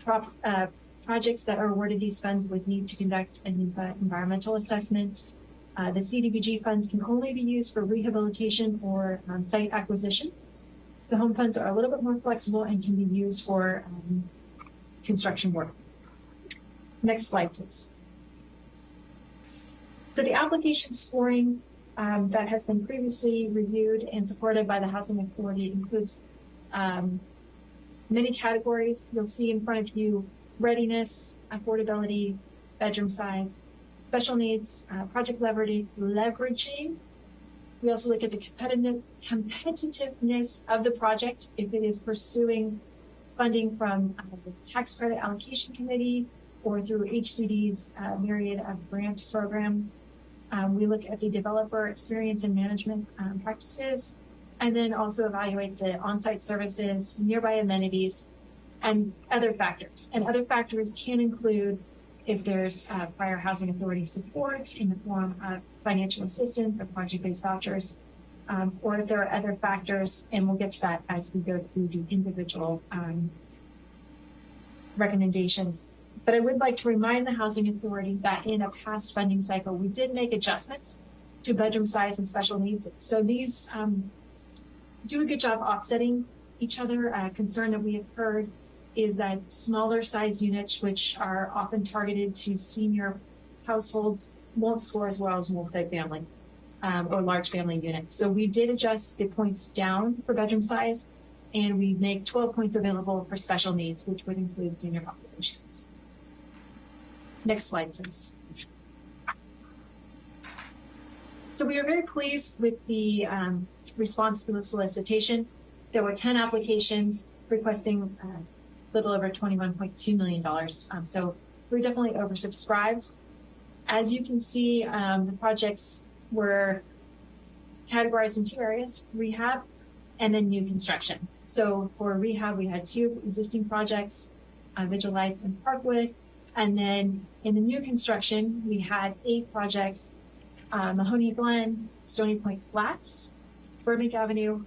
prop, uh, projects that are awarded these funds would need to conduct an environmental assessment. Uh, the CDBG funds can only be used for rehabilitation or um, site acquisition. The home funds are a little bit more flexible and can be used for um, construction work. Next slide, please. So the application scoring um, that has been previously reviewed and supported by the Housing Authority includes um, many categories. You'll see in front of you readiness, affordability, bedroom size, special needs, uh, project leveraging. We also look at the competitive, competitiveness of the project if it is pursuing funding from uh, the tax credit allocation committee or through HCD's uh, myriad of grant programs. Um, we look at the developer experience and management um, practices, and then also evaluate the on-site services, nearby amenities, and other factors. And other factors can include if there's uh, prior housing authority support in the form of financial assistance or project-based vouchers, um, or if there are other factors, and we'll get to that as we go through the individual um, recommendations. But I would like to remind the Housing Authority that in a past funding cycle, we did make adjustments to bedroom size and special needs. So these um, do a good job offsetting each other. A concern that we have heard is that smaller size units, which are often targeted to senior households, won't score as well as multifamily um, or large family units. So we did adjust the points down for bedroom size, and we make 12 points available for special needs, which would include senior populations. Next slide, please. So we are very pleased with the um, response to the solicitation. There were 10 applications requesting uh, little over $21.2 million. Um, so we're definitely oversubscribed. As you can see, um, the projects were categorized in two areas, rehab and then new construction. So for rehab, we had two existing projects, uh, Vigil Lights and Parkwood. And then in the new construction, we had eight projects, uh, Mahonia Glen, Stony Point Flats, Burbank Avenue.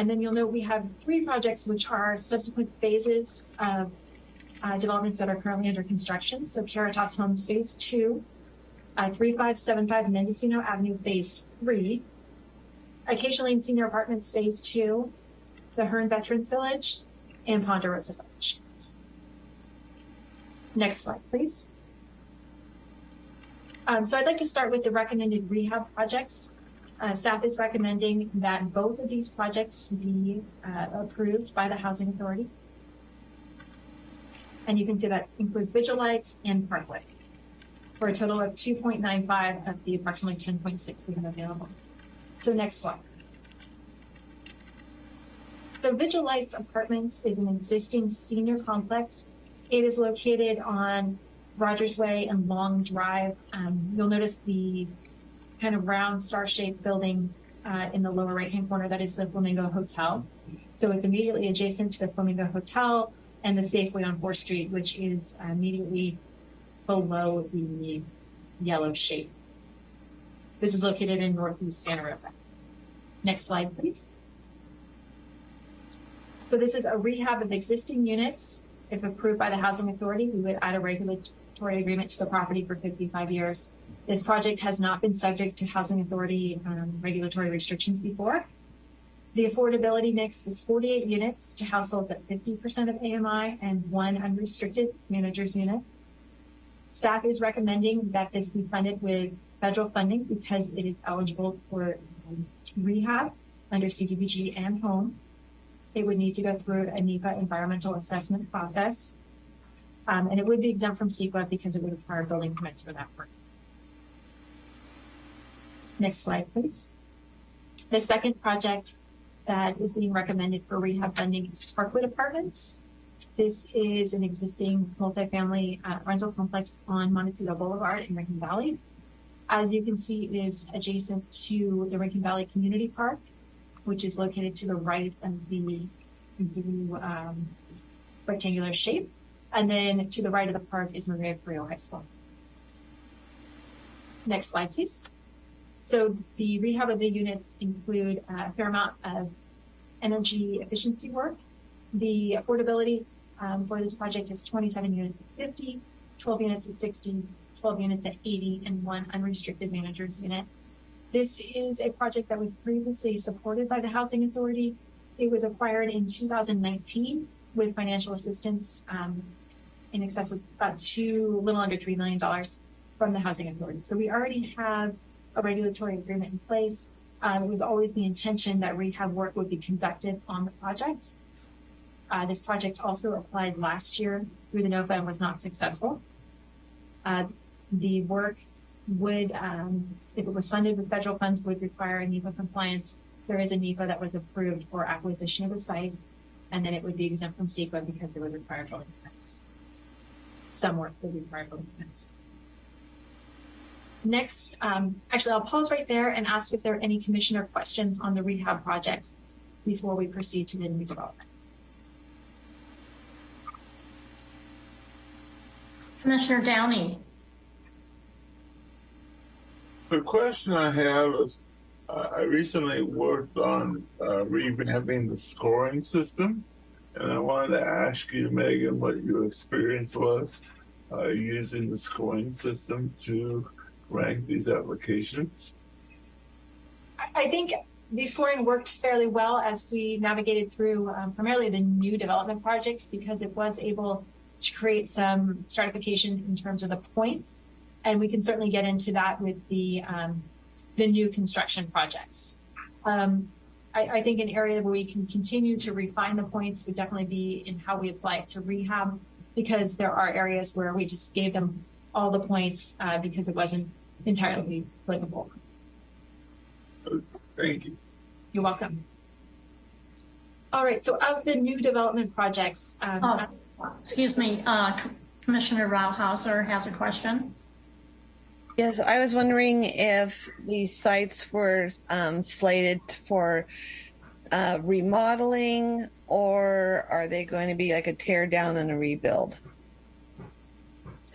And then you'll note we have three projects which are subsequent phases of uh, developments that are currently under construction. So Caritas Homes Phase 2, uh, 3575 Mendocino Avenue Phase 3, Acacia Lane Senior Apartments Phase 2, the Hearn Veterans Village, and Ponderosa Village. Next slide, please. Um, so I'd like to start with the recommended rehab projects. Uh, staff is recommending that both of these projects be uh, approved by the Housing Authority. And you can see that includes Vigil Lights and Parkwood for a total of 2.95 of the approximately 10.6 we have available. So next slide. So Vigil Lights Apartments is an existing senior complex. It is located on Rogers Way and Long Drive. Um, you'll notice the kind of round star-shaped building uh, in the lower right-hand corner. That is the Flamingo Hotel. So it's immediately adjacent to the Flamingo Hotel and the Safeway on 4th Street, which is immediately below the yellow shape. This is located in Northeast Santa Rosa. Next slide, please. So this is a rehab of existing units. If approved by the Housing Authority, we would add a regulatory agreement to the property for 55 years. This project has not been subject to Housing Authority um, regulatory restrictions before. The affordability mix is 48 units to households at 50% of AMI and one unrestricted manager's unit. Staff is recommending that this be funded with federal funding because it is eligible for um, rehab under CDBG and home. It would need to go through a NEPA environmental assessment process. Um, and it would be exempt from CEQA because it would require building permits for that work. Next slide, please. The second project that is being recommended for rehab funding is Parkwood Apartments. This is an existing multifamily uh, rental complex on Montecito Boulevard in Rincon Valley. As you can see, it is adjacent to the Rincon Valley Community Park, which is located to the right of the um, rectangular shape. And then to the right of the park is Maria Carrillo High School. Next slide, please. So the rehab of the units include a fair amount of energy efficiency work. The affordability um, for this project is 27 units at 50, 12 units at 60, 12 units at 80, and one unrestricted manager's unit. This is a project that was previously supported by the Housing Authority. It was acquired in 2019 with financial assistance um, in excess of about two, little under $3 million from the Housing Authority. So we already have a regulatory agreement in place. Um, it was always the intention that rehab work would be conducted on the project. Uh, this project also applied last year through the NOFA and was not successful. Uh, the work would, um, if it was funded with federal funds, would require a NEPA compliance. There is a NEPA that was approved for acquisition of the site, and then it would be exempt from CEQA because it would require building permits. Some work would require building permits. Next, um, actually, I'll pause right there and ask if there are any commissioner questions on the rehab projects before we proceed to the new development. Commissioner Downey. The question I have is, uh, I recently worked on uh, revamping the scoring system And I wanted to ask you, Megan, what your experience was uh, using the scoring system to rank these applications. I- think the scoring worked fairly well as we navigated through um, primarily the new development projects because it was able to create some stratification in terms of the points. And we can certainly get into that with the, um, the new construction projects. Um, I, I think an area where we can continue to refine the points would definitely be in how we apply it to rehab, because there are areas where we just gave them all the points uh, because it wasn't entirely applicable. Thank you. You're welcome. All right, so of the new development projects, um, Oh, excuse me, uh, Commissioner Rauhauser has a question. Yes, I was wondering if these sites were um, slated for uh, remodeling or are they going to be like a tear down and a rebuild?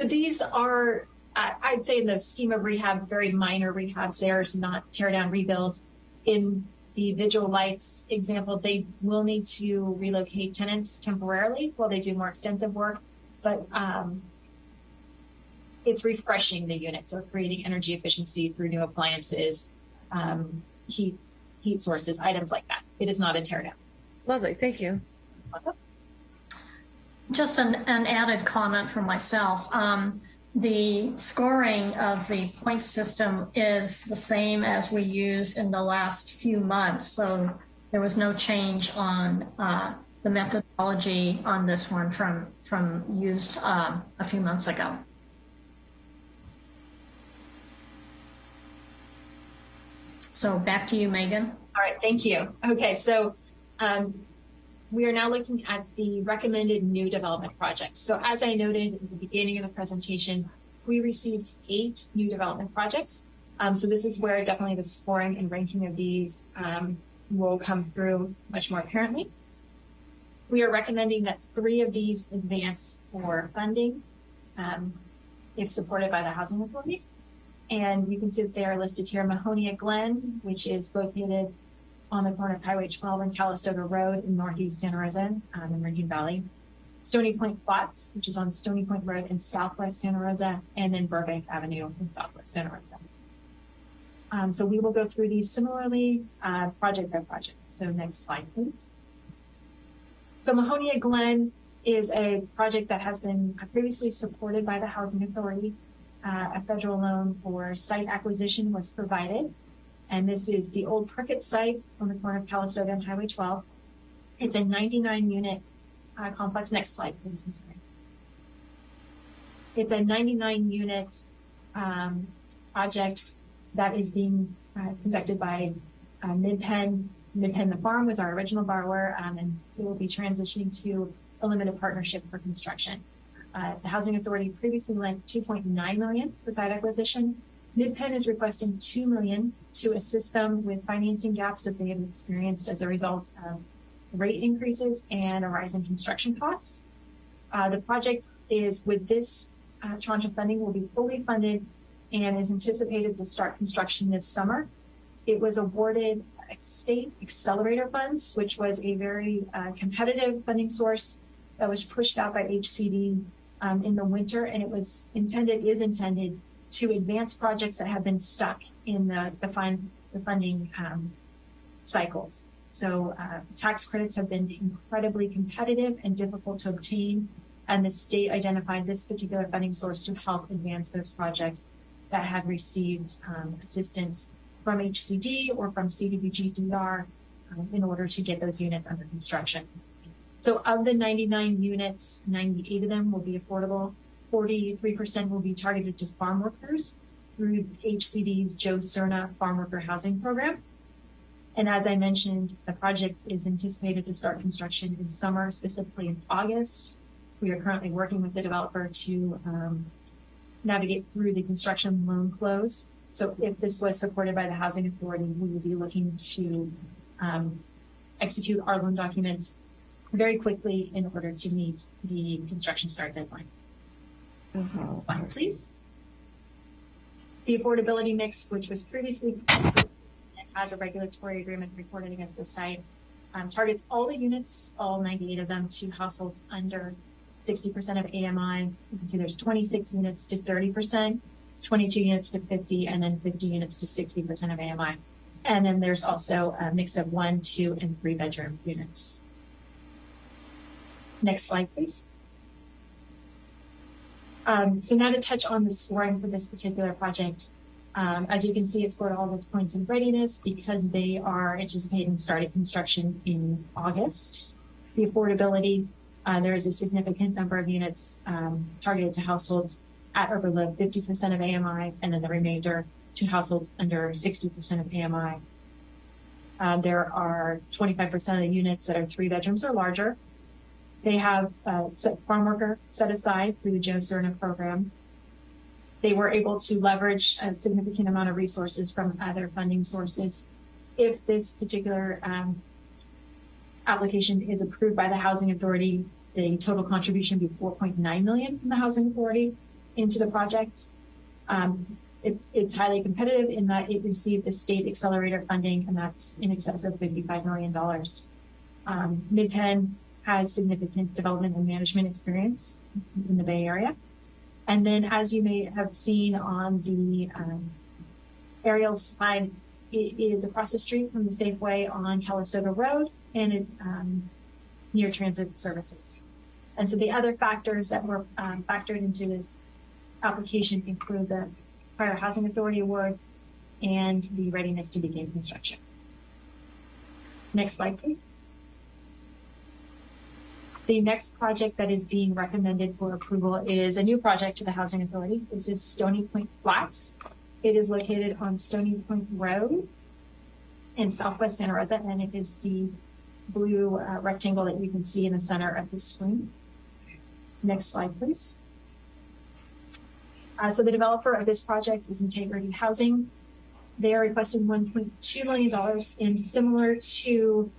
these are, I- I'd say in the scheme of rehab, very minor rehabs. There's not tear down, rebuild. In the Vigil Lights example, they will need to relocate tenants temporarily while they do more extensive work. But um, it's refreshing the unit, so creating energy efficiency through new appliances, um, heat, heat sources, items like that. It is not a tear down. Lovely, thank you. Just an, an added comment from myself. Um, the scoring of the point system is the same as we used in the last few months. So there was no change on uh, the methodology on this one from, from used um, a few months ago. So back to you, Megan. All right, thank you. Okay, so um, we are now looking at the recommended new development projects. So as I noted at the beginning of the presentation, we received eight new development projects. Um, so this is where definitely the scoring and ranking of these um, will come through much more apparently. We are recommending that three of these advance for funding um, if supported by the Housing Authority. And you can see that they are listed here, Mahonia Glen, which is located on the corner of Highway 12 and Calistoga Road in Northeast Santa Rosa um, in Rincon Valley. Stony Point Flats, which is on Stony Point Road in Southwest Santa Rosa, and then Burbank Avenue in Southwest Santa Rosa. Um, so we will go through these similarly, uh, project by project. So next slide, please. So Mahonia Glen is a project that has been previously supported by the Housing Authority. Uh, a federal loan for site acquisition was provided. And this is the old Prickett site on the corner of Calistoga and Highway 12. It's a 99 unit uh, complex. Next slide, please. I'm sorry. It's a 99 unit um, project that is being uh, conducted by uh, MidPen. MidPenn The Farm was our original borrower, um, and we will be transitioning to a limited partnership for construction. Uh, the Housing Authority previously lent 2.9 million for site acquisition. MidPen is requesting 2 million to assist them with financing gaps that they have experienced as a result of rate increases and a rise in construction costs. Uh, the project is with this uh, tranche of funding will be fully funded and is anticipated to start construction this summer. It was awarded state accelerator funds, which was a very uh, competitive funding source that was pushed out by HCD um, in the winter, and it was intended is intended to advance projects that have been stuck in the the, fund, the funding um, cycles. So uh, tax credits have been incredibly competitive and difficult to obtain, and the state identified this particular funding source to help advance those projects that had received um, assistance from HCD or from CDBG DR um, in order to get those units under construction. So of the 99 units, 98 of them will be affordable. 43% will be targeted to farm workers through HCD's Joe Serna Farm Worker Housing Program. And as I mentioned, the project is anticipated to start construction in summer, specifically in August. We are currently working with the developer to um, navigate through the construction loan close. So if this was supported by the Housing Authority, we would be looking to um, execute our loan documents very quickly in order to meet the construction start deadline. Next slide, please. The affordability mix, which was previously as a regulatory agreement reported against the site, um, targets all the units, all 98 of them, to households under 60% of AMI. You can see there's 26 units to 30%, 22 units to 50, and then 50 units to 60% of AMI. And then there's also a mix of one, two, and three bedroom units. Next slide, please. Um, so now to touch on the scoring for this particular project. Um, as you can see, it scored all of its points in readiness because they are anticipating starting construction in August. The affordability, uh, there is a significant number of units um, targeted to households at or below 50% of AMI, and then the remainder to households under 60% of AMI. Uh, there are 25% of the units that are three bedrooms or larger. They have uh, set farm worker set aside through the Joe Serna program they were able to leverage a significant amount of resources from other funding sources. If this particular um, application is approved by the Housing Authority, the total contribution would be 4.9 million from the Housing Authority into the project. Um, it's, it's highly competitive in that it received the state accelerator funding, and that's in excess of $55 million. Um, MidPen has significant development and management experience in the Bay Area. And then as you may have seen on the um, aerial slide, it is across the street from the Safeway on Calistoga Road and it, um, near transit services. And so the other factors that were um, factored into this application include the prior housing authority award and the readiness to begin construction. Next slide, please. The next project that is being recommended for approval is a new project to the Housing Authority. This is Stony Point Flats. It is located on Stony Point Road in Southwest Santa Rosa, and it is the blue uh, rectangle that you can see in the center of the screen. Next slide, please. Uh, so the developer of this project is Integrity Housing. They are requesting $1.2 million in similar to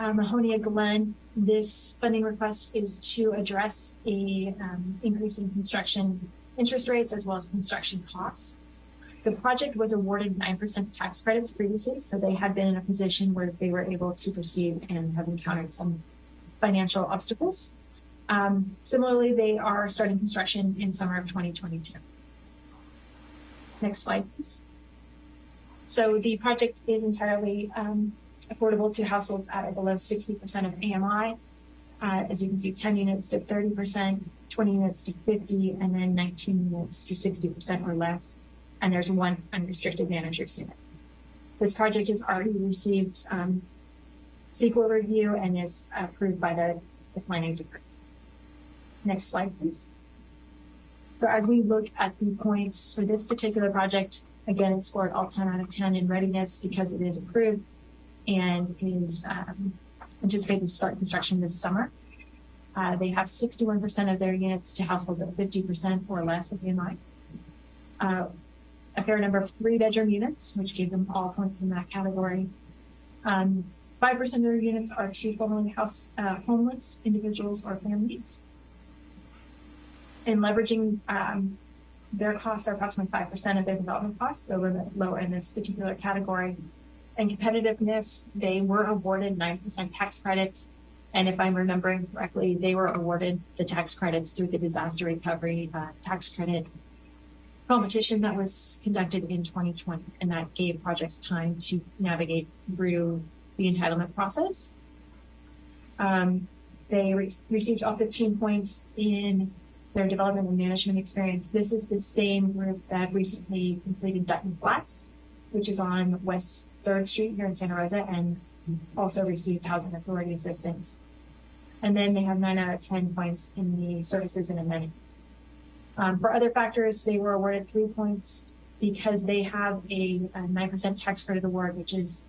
uh, Mahonia Glen this funding request is to address a um, increase in construction interest rates as well as construction costs. The project was awarded 9% tax credits previously, so they had been in a position where they were able to proceed and have encountered some financial obstacles. Um, similarly, they are starting construction in summer of 2022. Next slide, please. So the project is entirely um, affordable to households at or below 60% of AMI. Uh, as you can see, 10 units to 30%, 20 units to 50, and then 19 units to 60% or less. And there's one unrestricted manager's unit. This project has already received um, review and is approved by the, the planning department. Next slide, please. So as we look at the points for this particular project, again, it scored all 10 out of 10 in readiness because it is approved and is um, anticipated to start construction this summer. Uh, they have 61% of their units to households at 50% or less of AMI. Uh, a fair number of three bedroom units, which gave them all points in that category. 5% um, of their units are to formerly house uh, homeless individuals or families. And leveraging um, their costs are approximately 5% of their development costs, so we're lower in this particular category and competitiveness, they were awarded 9% tax credits. And if I'm remembering correctly, they were awarded the tax credits through the disaster recovery uh, tax credit competition that was conducted in 2020. And that gave projects time to navigate through the entitlement process. Um, they re received all 15 points in their development and management experience. This is the same group that recently completed Dutton Flats which is on West 3rd Street here in Santa Rosa and also received housing authority assistance. And then they have nine out of 10 points in the services and amenities. Um, for other factors, they were awarded three points because they have a 9% tax credit award, which is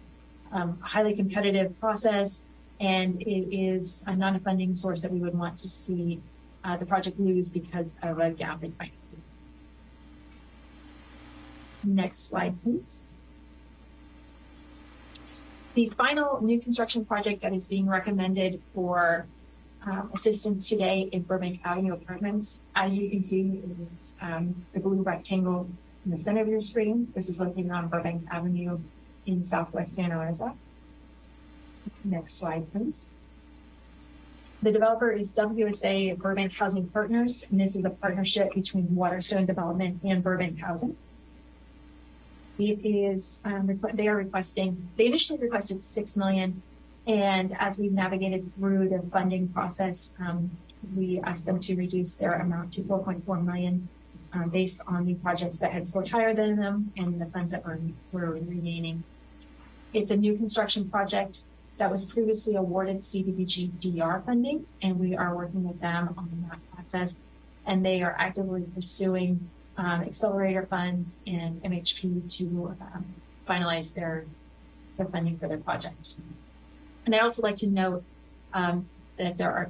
um, a highly competitive process and it is a non-funding source that we would want to see uh, the project lose because of a gap in financing. Next slide, please. The final new construction project that is being recommended for um, assistance today in Burbank Avenue Apartments, as you can see, is um, the blue rectangle in the center of your screen. This is located on Burbank Avenue in Southwest Santa Rosa. Next slide, please. The developer is WSA Burbank Housing Partners, and this is a partnership between Waterstone Development and Burbank Housing. It is, um, they are requesting, they initially requested six million, and as we've navigated through the funding process, um, we asked them to reduce their amount to four point four million, um, based on the projects that had scored higher than them and the funds that were, were remaining. It's a new construction project that was previously awarded CDBG DR funding, and we are working with them on that process. And they are actively pursuing um, accelerator funds and MHP to um, finalize their their funding for their project. And I'd also like to note um, that there are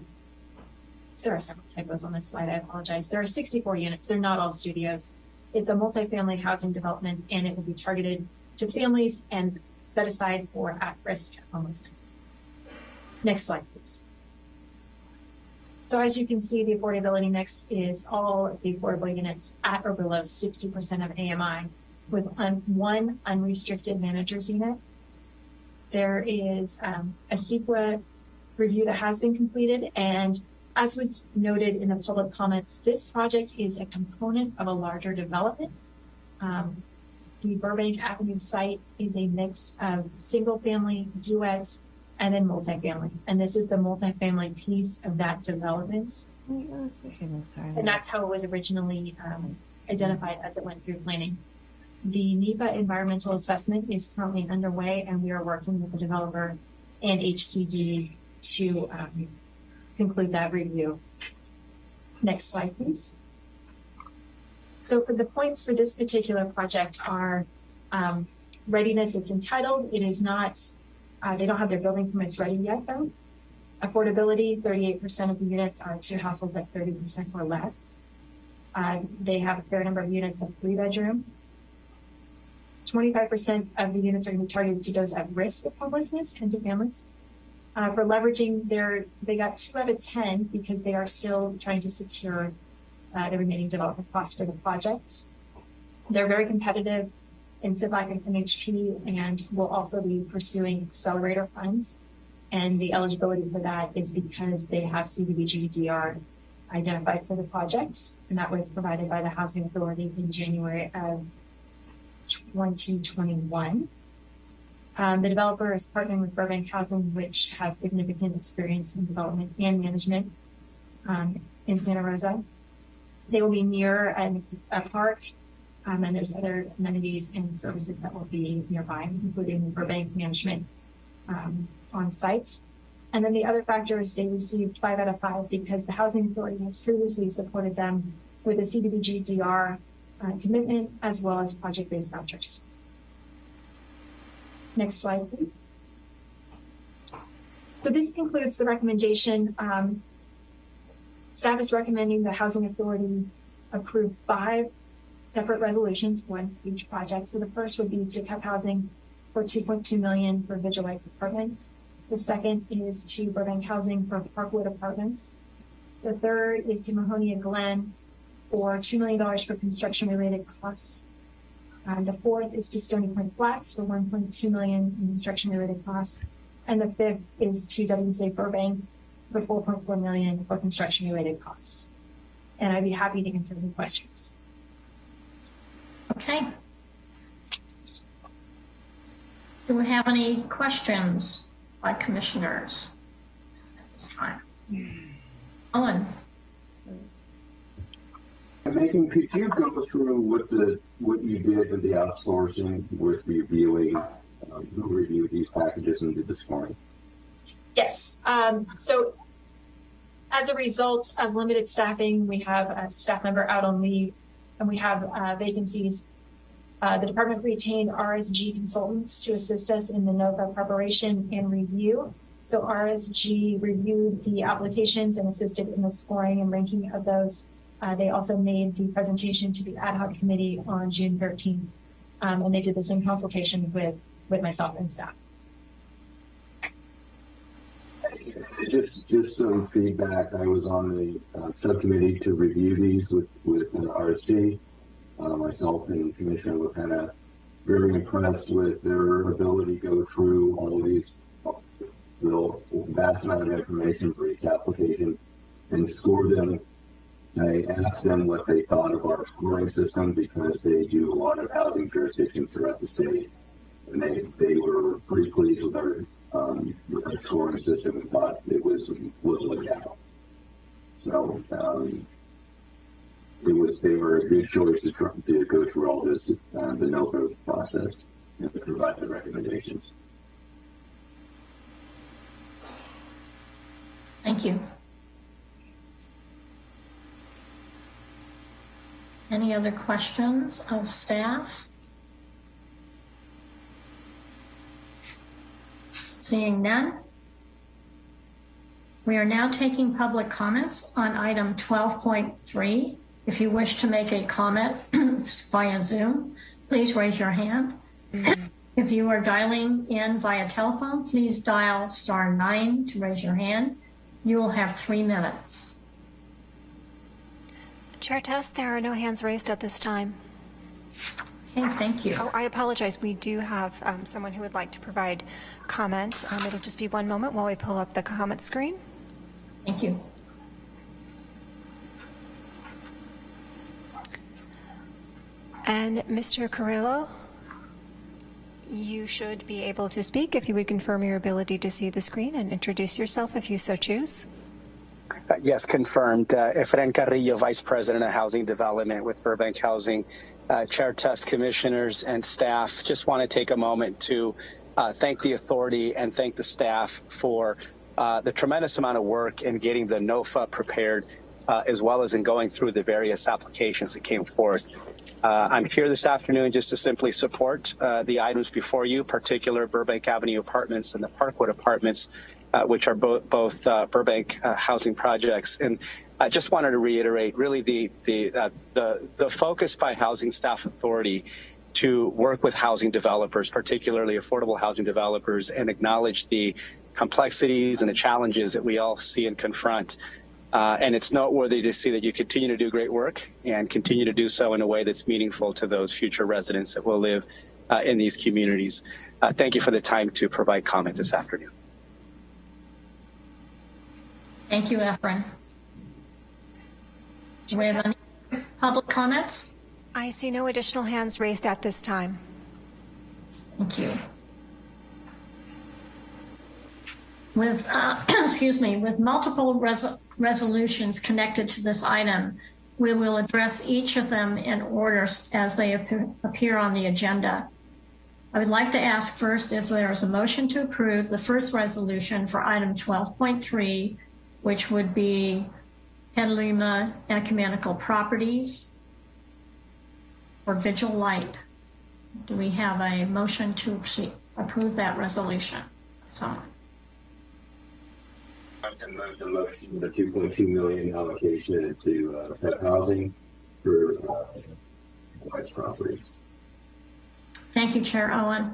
there are several typos on this slide. I apologize. There are 64 units. They're not all studios. It's a multifamily housing development, and it will be targeted to families and set aside for at-risk homelessness. Next slide, please. So as you can see, the affordability mix is all of the affordable units at or below 60% of AMI with un- one unrestricted manager's unit. There is um, a CEQA review that has been completed and as was noted in the public comments, this project is a component of a larger development. Um, the Burbank Avenue site is a mix of single family, duets, and then multifamily. And this is the multifamily piece of that development. And that's how it was originally um, identified as it went through planning. The NEPA environmental assessment is currently underway, and we are working with the developer and HCD to um, conclude that review. Next slide, please. So for the points for this particular project are um, readiness, it's entitled. It is not, uh, they don't have their building permits ready yet though. Affordability, 38% of the units are to households at 30% or less. Uh, they have a fair number of units of three bedroom. 25% of the units are going to be targeted to those at risk of homelessness and to families. Uh, for leveraging their, they got two out of 10 because they are still trying to secure uh, the remaining development costs for the project. They're very competitive in and MHP and will also be pursuing accelerator funds. And the eligibility for that is because they have CDBG DR identified for the project. And that was provided by the Housing Authority in January of 2021. Um, the developer is partnering with Burbank Housing, which has significant experience in development and management um, in Santa Rosa. They will be near a, a park, um, and there's other amenities and services that will be nearby, including Burbank management um, on site. And then the other factor is they received five out of five because the Housing Authority has previously supported them with a CDBG DR uh, commitment as well as project-based vouchers. Next slide, please. So this concludes the recommendation. Um, staff is recommending the Housing Authority approve five separate resolutions, for each project. So the first would be to cut housing for 2.2 million for Vigil Lights apartments. The second is to Burbank Housing for Parkwood apartments. The third is to Mahonia Glen for $2 million for construction related costs. And the fourth is to Stony Point Flats for 1.2 million in construction related costs. And the fifth is to WSA Burbank for 4.4 million for construction related costs. And I'd be happy to answer any questions. Okay. Do we have any questions by commissioners at this time? Owen? Megan, could you go through what the what you did with the outsourcing with reviewing um, who reviewed these packages and did the scoring? Yes. Um, so as a result of limited staffing, we have a staff member out on leave and we have uh, vacancies. Uh, the department retained RSG consultants to assist us in the NOFA preparation and review. So RSG reviewed the applications and assisted in the scoring and ranking of those. Uh, they also made the presentation to the ad hoc committee on June 13th. Um, and they did this in consultation with, with myself and staff. Just just some feedback. I was on the uh, subcommittee to review these with with uh, RSG. Uh, myself and Commissioner of very impressed with their ability to go through all these the vast amount of information for each application and score them. I asked them what they thought of our scoring system because they do a lot of housing jurisdictions throughout the state. And they, they were pretty pleased with our, um, scoring system and thought it was well laid out. So, um, it was, they were a good choice to to go through all this, uh, the NOFA process and provide the recommendations. Thank you. Any other questions of staff? Seeing none. We are now taking public comments on item 12.3. If you wish to make a comment via Zoom, please raise your hand. If you are dialing in via telephone, please dial star nine to raise your hand. You will have three minutes. Chair Test, there are no hands raised at this time. Okay, thank you. Oh, I apologize. We do have um, someone who would like to provide comment. Um, It'll just be one moment while we pull up the comment screen. Thank you. And Mr. Carrillo, you should be able to speak if you would confirm your ability to see the screen and introduce yourself if you so choose. Uh, yes, confirmed. Uh, Efren Carrillo, Vice President of Housing Development with Burbank Housing. Uh, Chair Test Commissioners and staff, just want to take a moment to uh, thank the authority and thank the staff for uh, the tremendous amount of work in getting the NOFA prepared, uh, as well as in going through the various applications that came forth. Uh, I'm here this afternoon just to simply support the items before you, particular Burbank Avenue Apartments and the Parkwood Apartments, uh, which are bo both uh, Burbank uh, housing projects. And I just wanted to reiterate really the, the, uh, the, the focus by Housing Staff Authority to work with housing developers, particularly affordable housing developers, and acknowledge the complexities and the challenges that we all see and confront. Uh, and it's noteworthy to see that you continue to do great work and continue to do so in a way that's meaningful to those future residents that will live uh, in these communities. Uh, thank you for the time to provide comment this afternoon. Thank you, Efren. Do we have any public comments? I see no additional hands raised at this time. Thank you. With, uh, excuse me, with multiple res resolutions connected to this item, we will address each of them in order as they appear, appear on the agenda. I would like to ask first if there is a motion to approve the first resolution for item 12.3, which would be Petaluma Ecumenical Properties for Vigil Light. Do we have a motion to approve that resolution? Someone. I move the motion, the two point two million allocation to, uh, PEP housing for, uh, White's properties. Thank you, Chair Owen.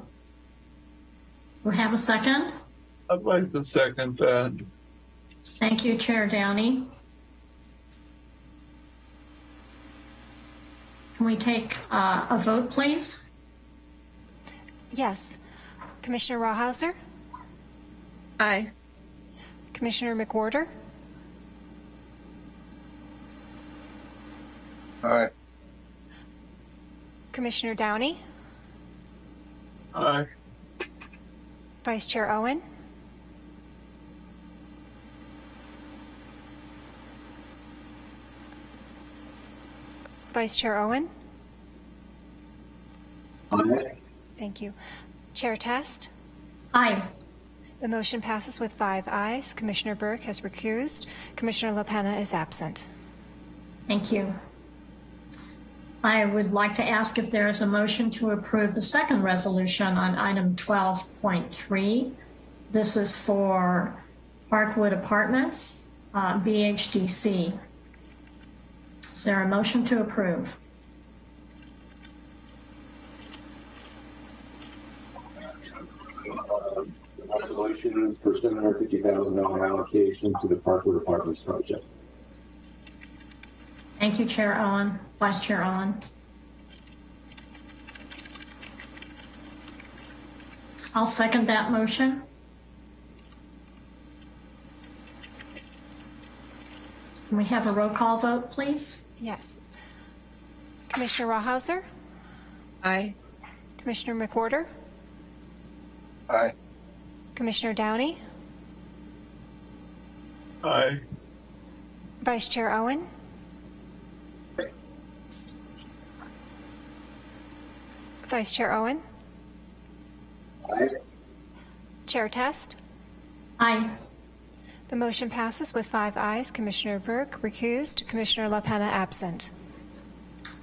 We have a second? I'd like to second that. Thank you, Chair Downey. Can we take uh, a vote, please? Yes. Commissioner Rawhauser, Aye. Commissioner McWhorter, Aye. Commissioner Downey, Aye. Vice Chair Owen, Vice Chair Owen, Aye. thank you. Chair Test, Aye. the motion passes with five ayes. Commissioner Burke has recused. Commissioner LaPena is absent. Thank you. I would like to ask if there is a motion to approve the second resolution on item 12.3. This is for Parkwood Apartments, uh, BHDC. Is there a motion to approve? Uh, resolution for seven hundred fifty thousand dollar allocation to the Parkwood Apartments project. Thank you, Chair Owen. Vice Chair Owen. I'll second that motion. Can we have a roll call vote, please? Yes. Commissioner Rawhauser, Aye. Commissioner McWhorter, Aye. Commissioner Downey, Aye. Vice Chair Owen, Vice Chair Owen, Aye. Chair Test. Aye. The motion passes with five ayes. Commissioner Burke recused, Commissioner LaPena absent.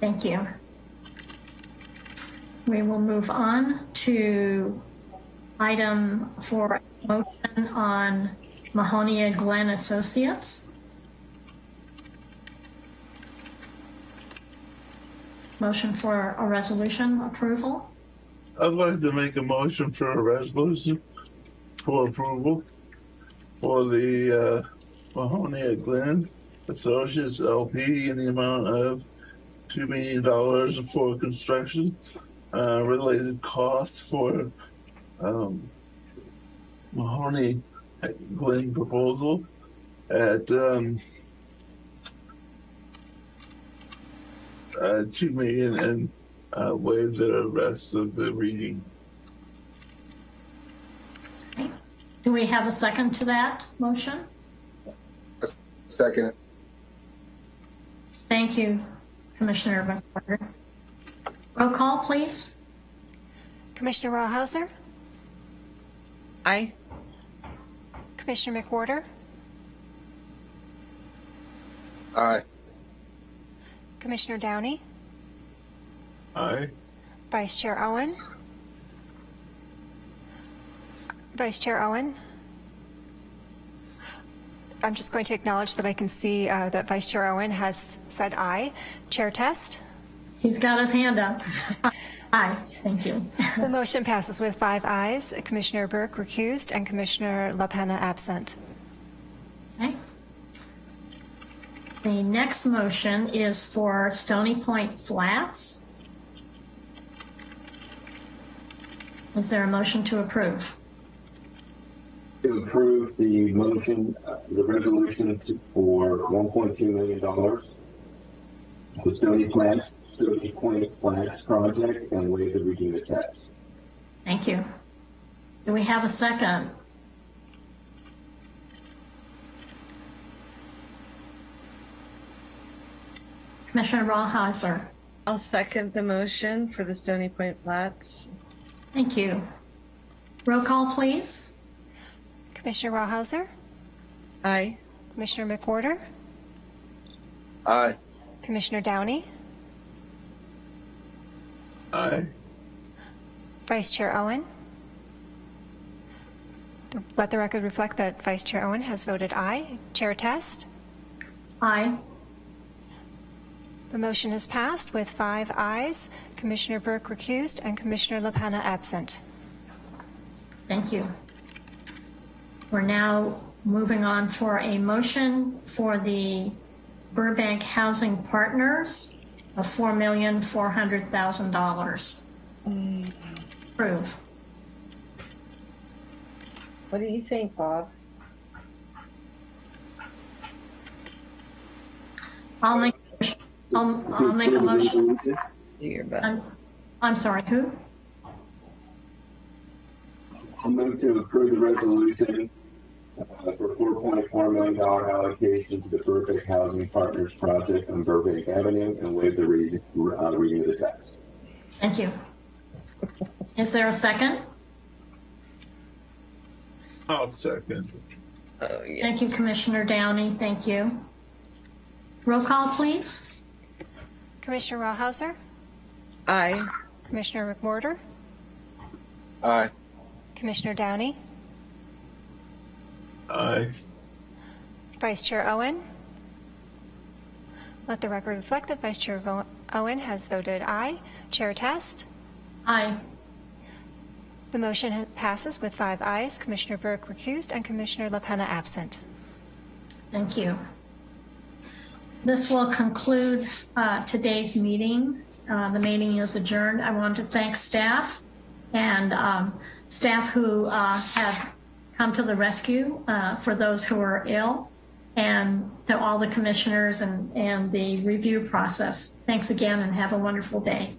Thank you. We will move on to item for motion on Mahonia Glen Associates. Motion for a resolution approval. I'd like to make a motion for a resolution for approval for the uh, Mahonia Glen Associates LP in the amount of two million dollars for construction uh, related costs for um, Mahonia Glen proposal at um, uh, two million and uh, waive the rest of the reading. Do we have a second to that motion? A Second. Thank you, Commissioner McWhorter. Roll call, please. Commissioner Rawhauser, Aye. Commissioner McWhorter, Aye. Commissioner Downey, Aye. Vice Chair Owen, Vice Chair Owen. I'm just going to acknowledge that I can see uh, that Vice Chair Owen has said aye. Chair Test. He's got his hand up. Aye, thank you. The motion passes with five ayes. Commissioner Burke recused and Commissioner LaPena absent. Okay. The next motion is for Stony Point Flats. Is there a motion to approve? To approve the motion, uh, the resolution to- for one point two million dollars. The Stony Plant, Stony Point Flats project and waive the reading of the text. Thank you. Do we have a second? Commissioner Rawhauser, I'll second the motion for the Stony Point Flats. thank you. Roll call, please. Commissioner Rawhauser, Aye. Commissioner McWhorter, Aye. Commissioner Downey, Aye. Vice Chair Owen. Let the record reflect that Vice Chair Owen has voted aye. Chair Test. Aye. The motion is passed with five ayes, Commissioner Burke recused and Commissioner LaPena absent. Thank you. We're now moving on for a motion for the Burbank Housing Partners of $4,400,000. Approve. What do you think, Bob? I'll make, I'll, I'll make a motion. Do your best. I'm, I'm sorry, who? I'll move to approve the resolution uh, for four point four million dollar allocation to the Burbank Housing Partners Project on Burbank Avenue and waive the reason, uh, reading of the text. Thank you. Is there a second? I'll second. Oh, yeah. Thank you, Commissioner Downey. Thank you. Roll call, please. Commissioner Rawhauser, Aye. Commissioner McWhorter, Aye. Commissioner Downey, Aye. Vice Chair Owen. Let the record reflect that Vice Chair Owen has voted aye. Chair Test. Aye. The motion passes with five ayes, Commissioner Burke recused and Commissioner LaPena absent. Thank you. This will conclude uh, today's meeting. Uh, The meeting is adjourned. I want to thank staff and um, staff who uh, have come to the rescue uh, for those who are ill. and to all the commissioners and, and the review process. Thanks again and have a wonderful day.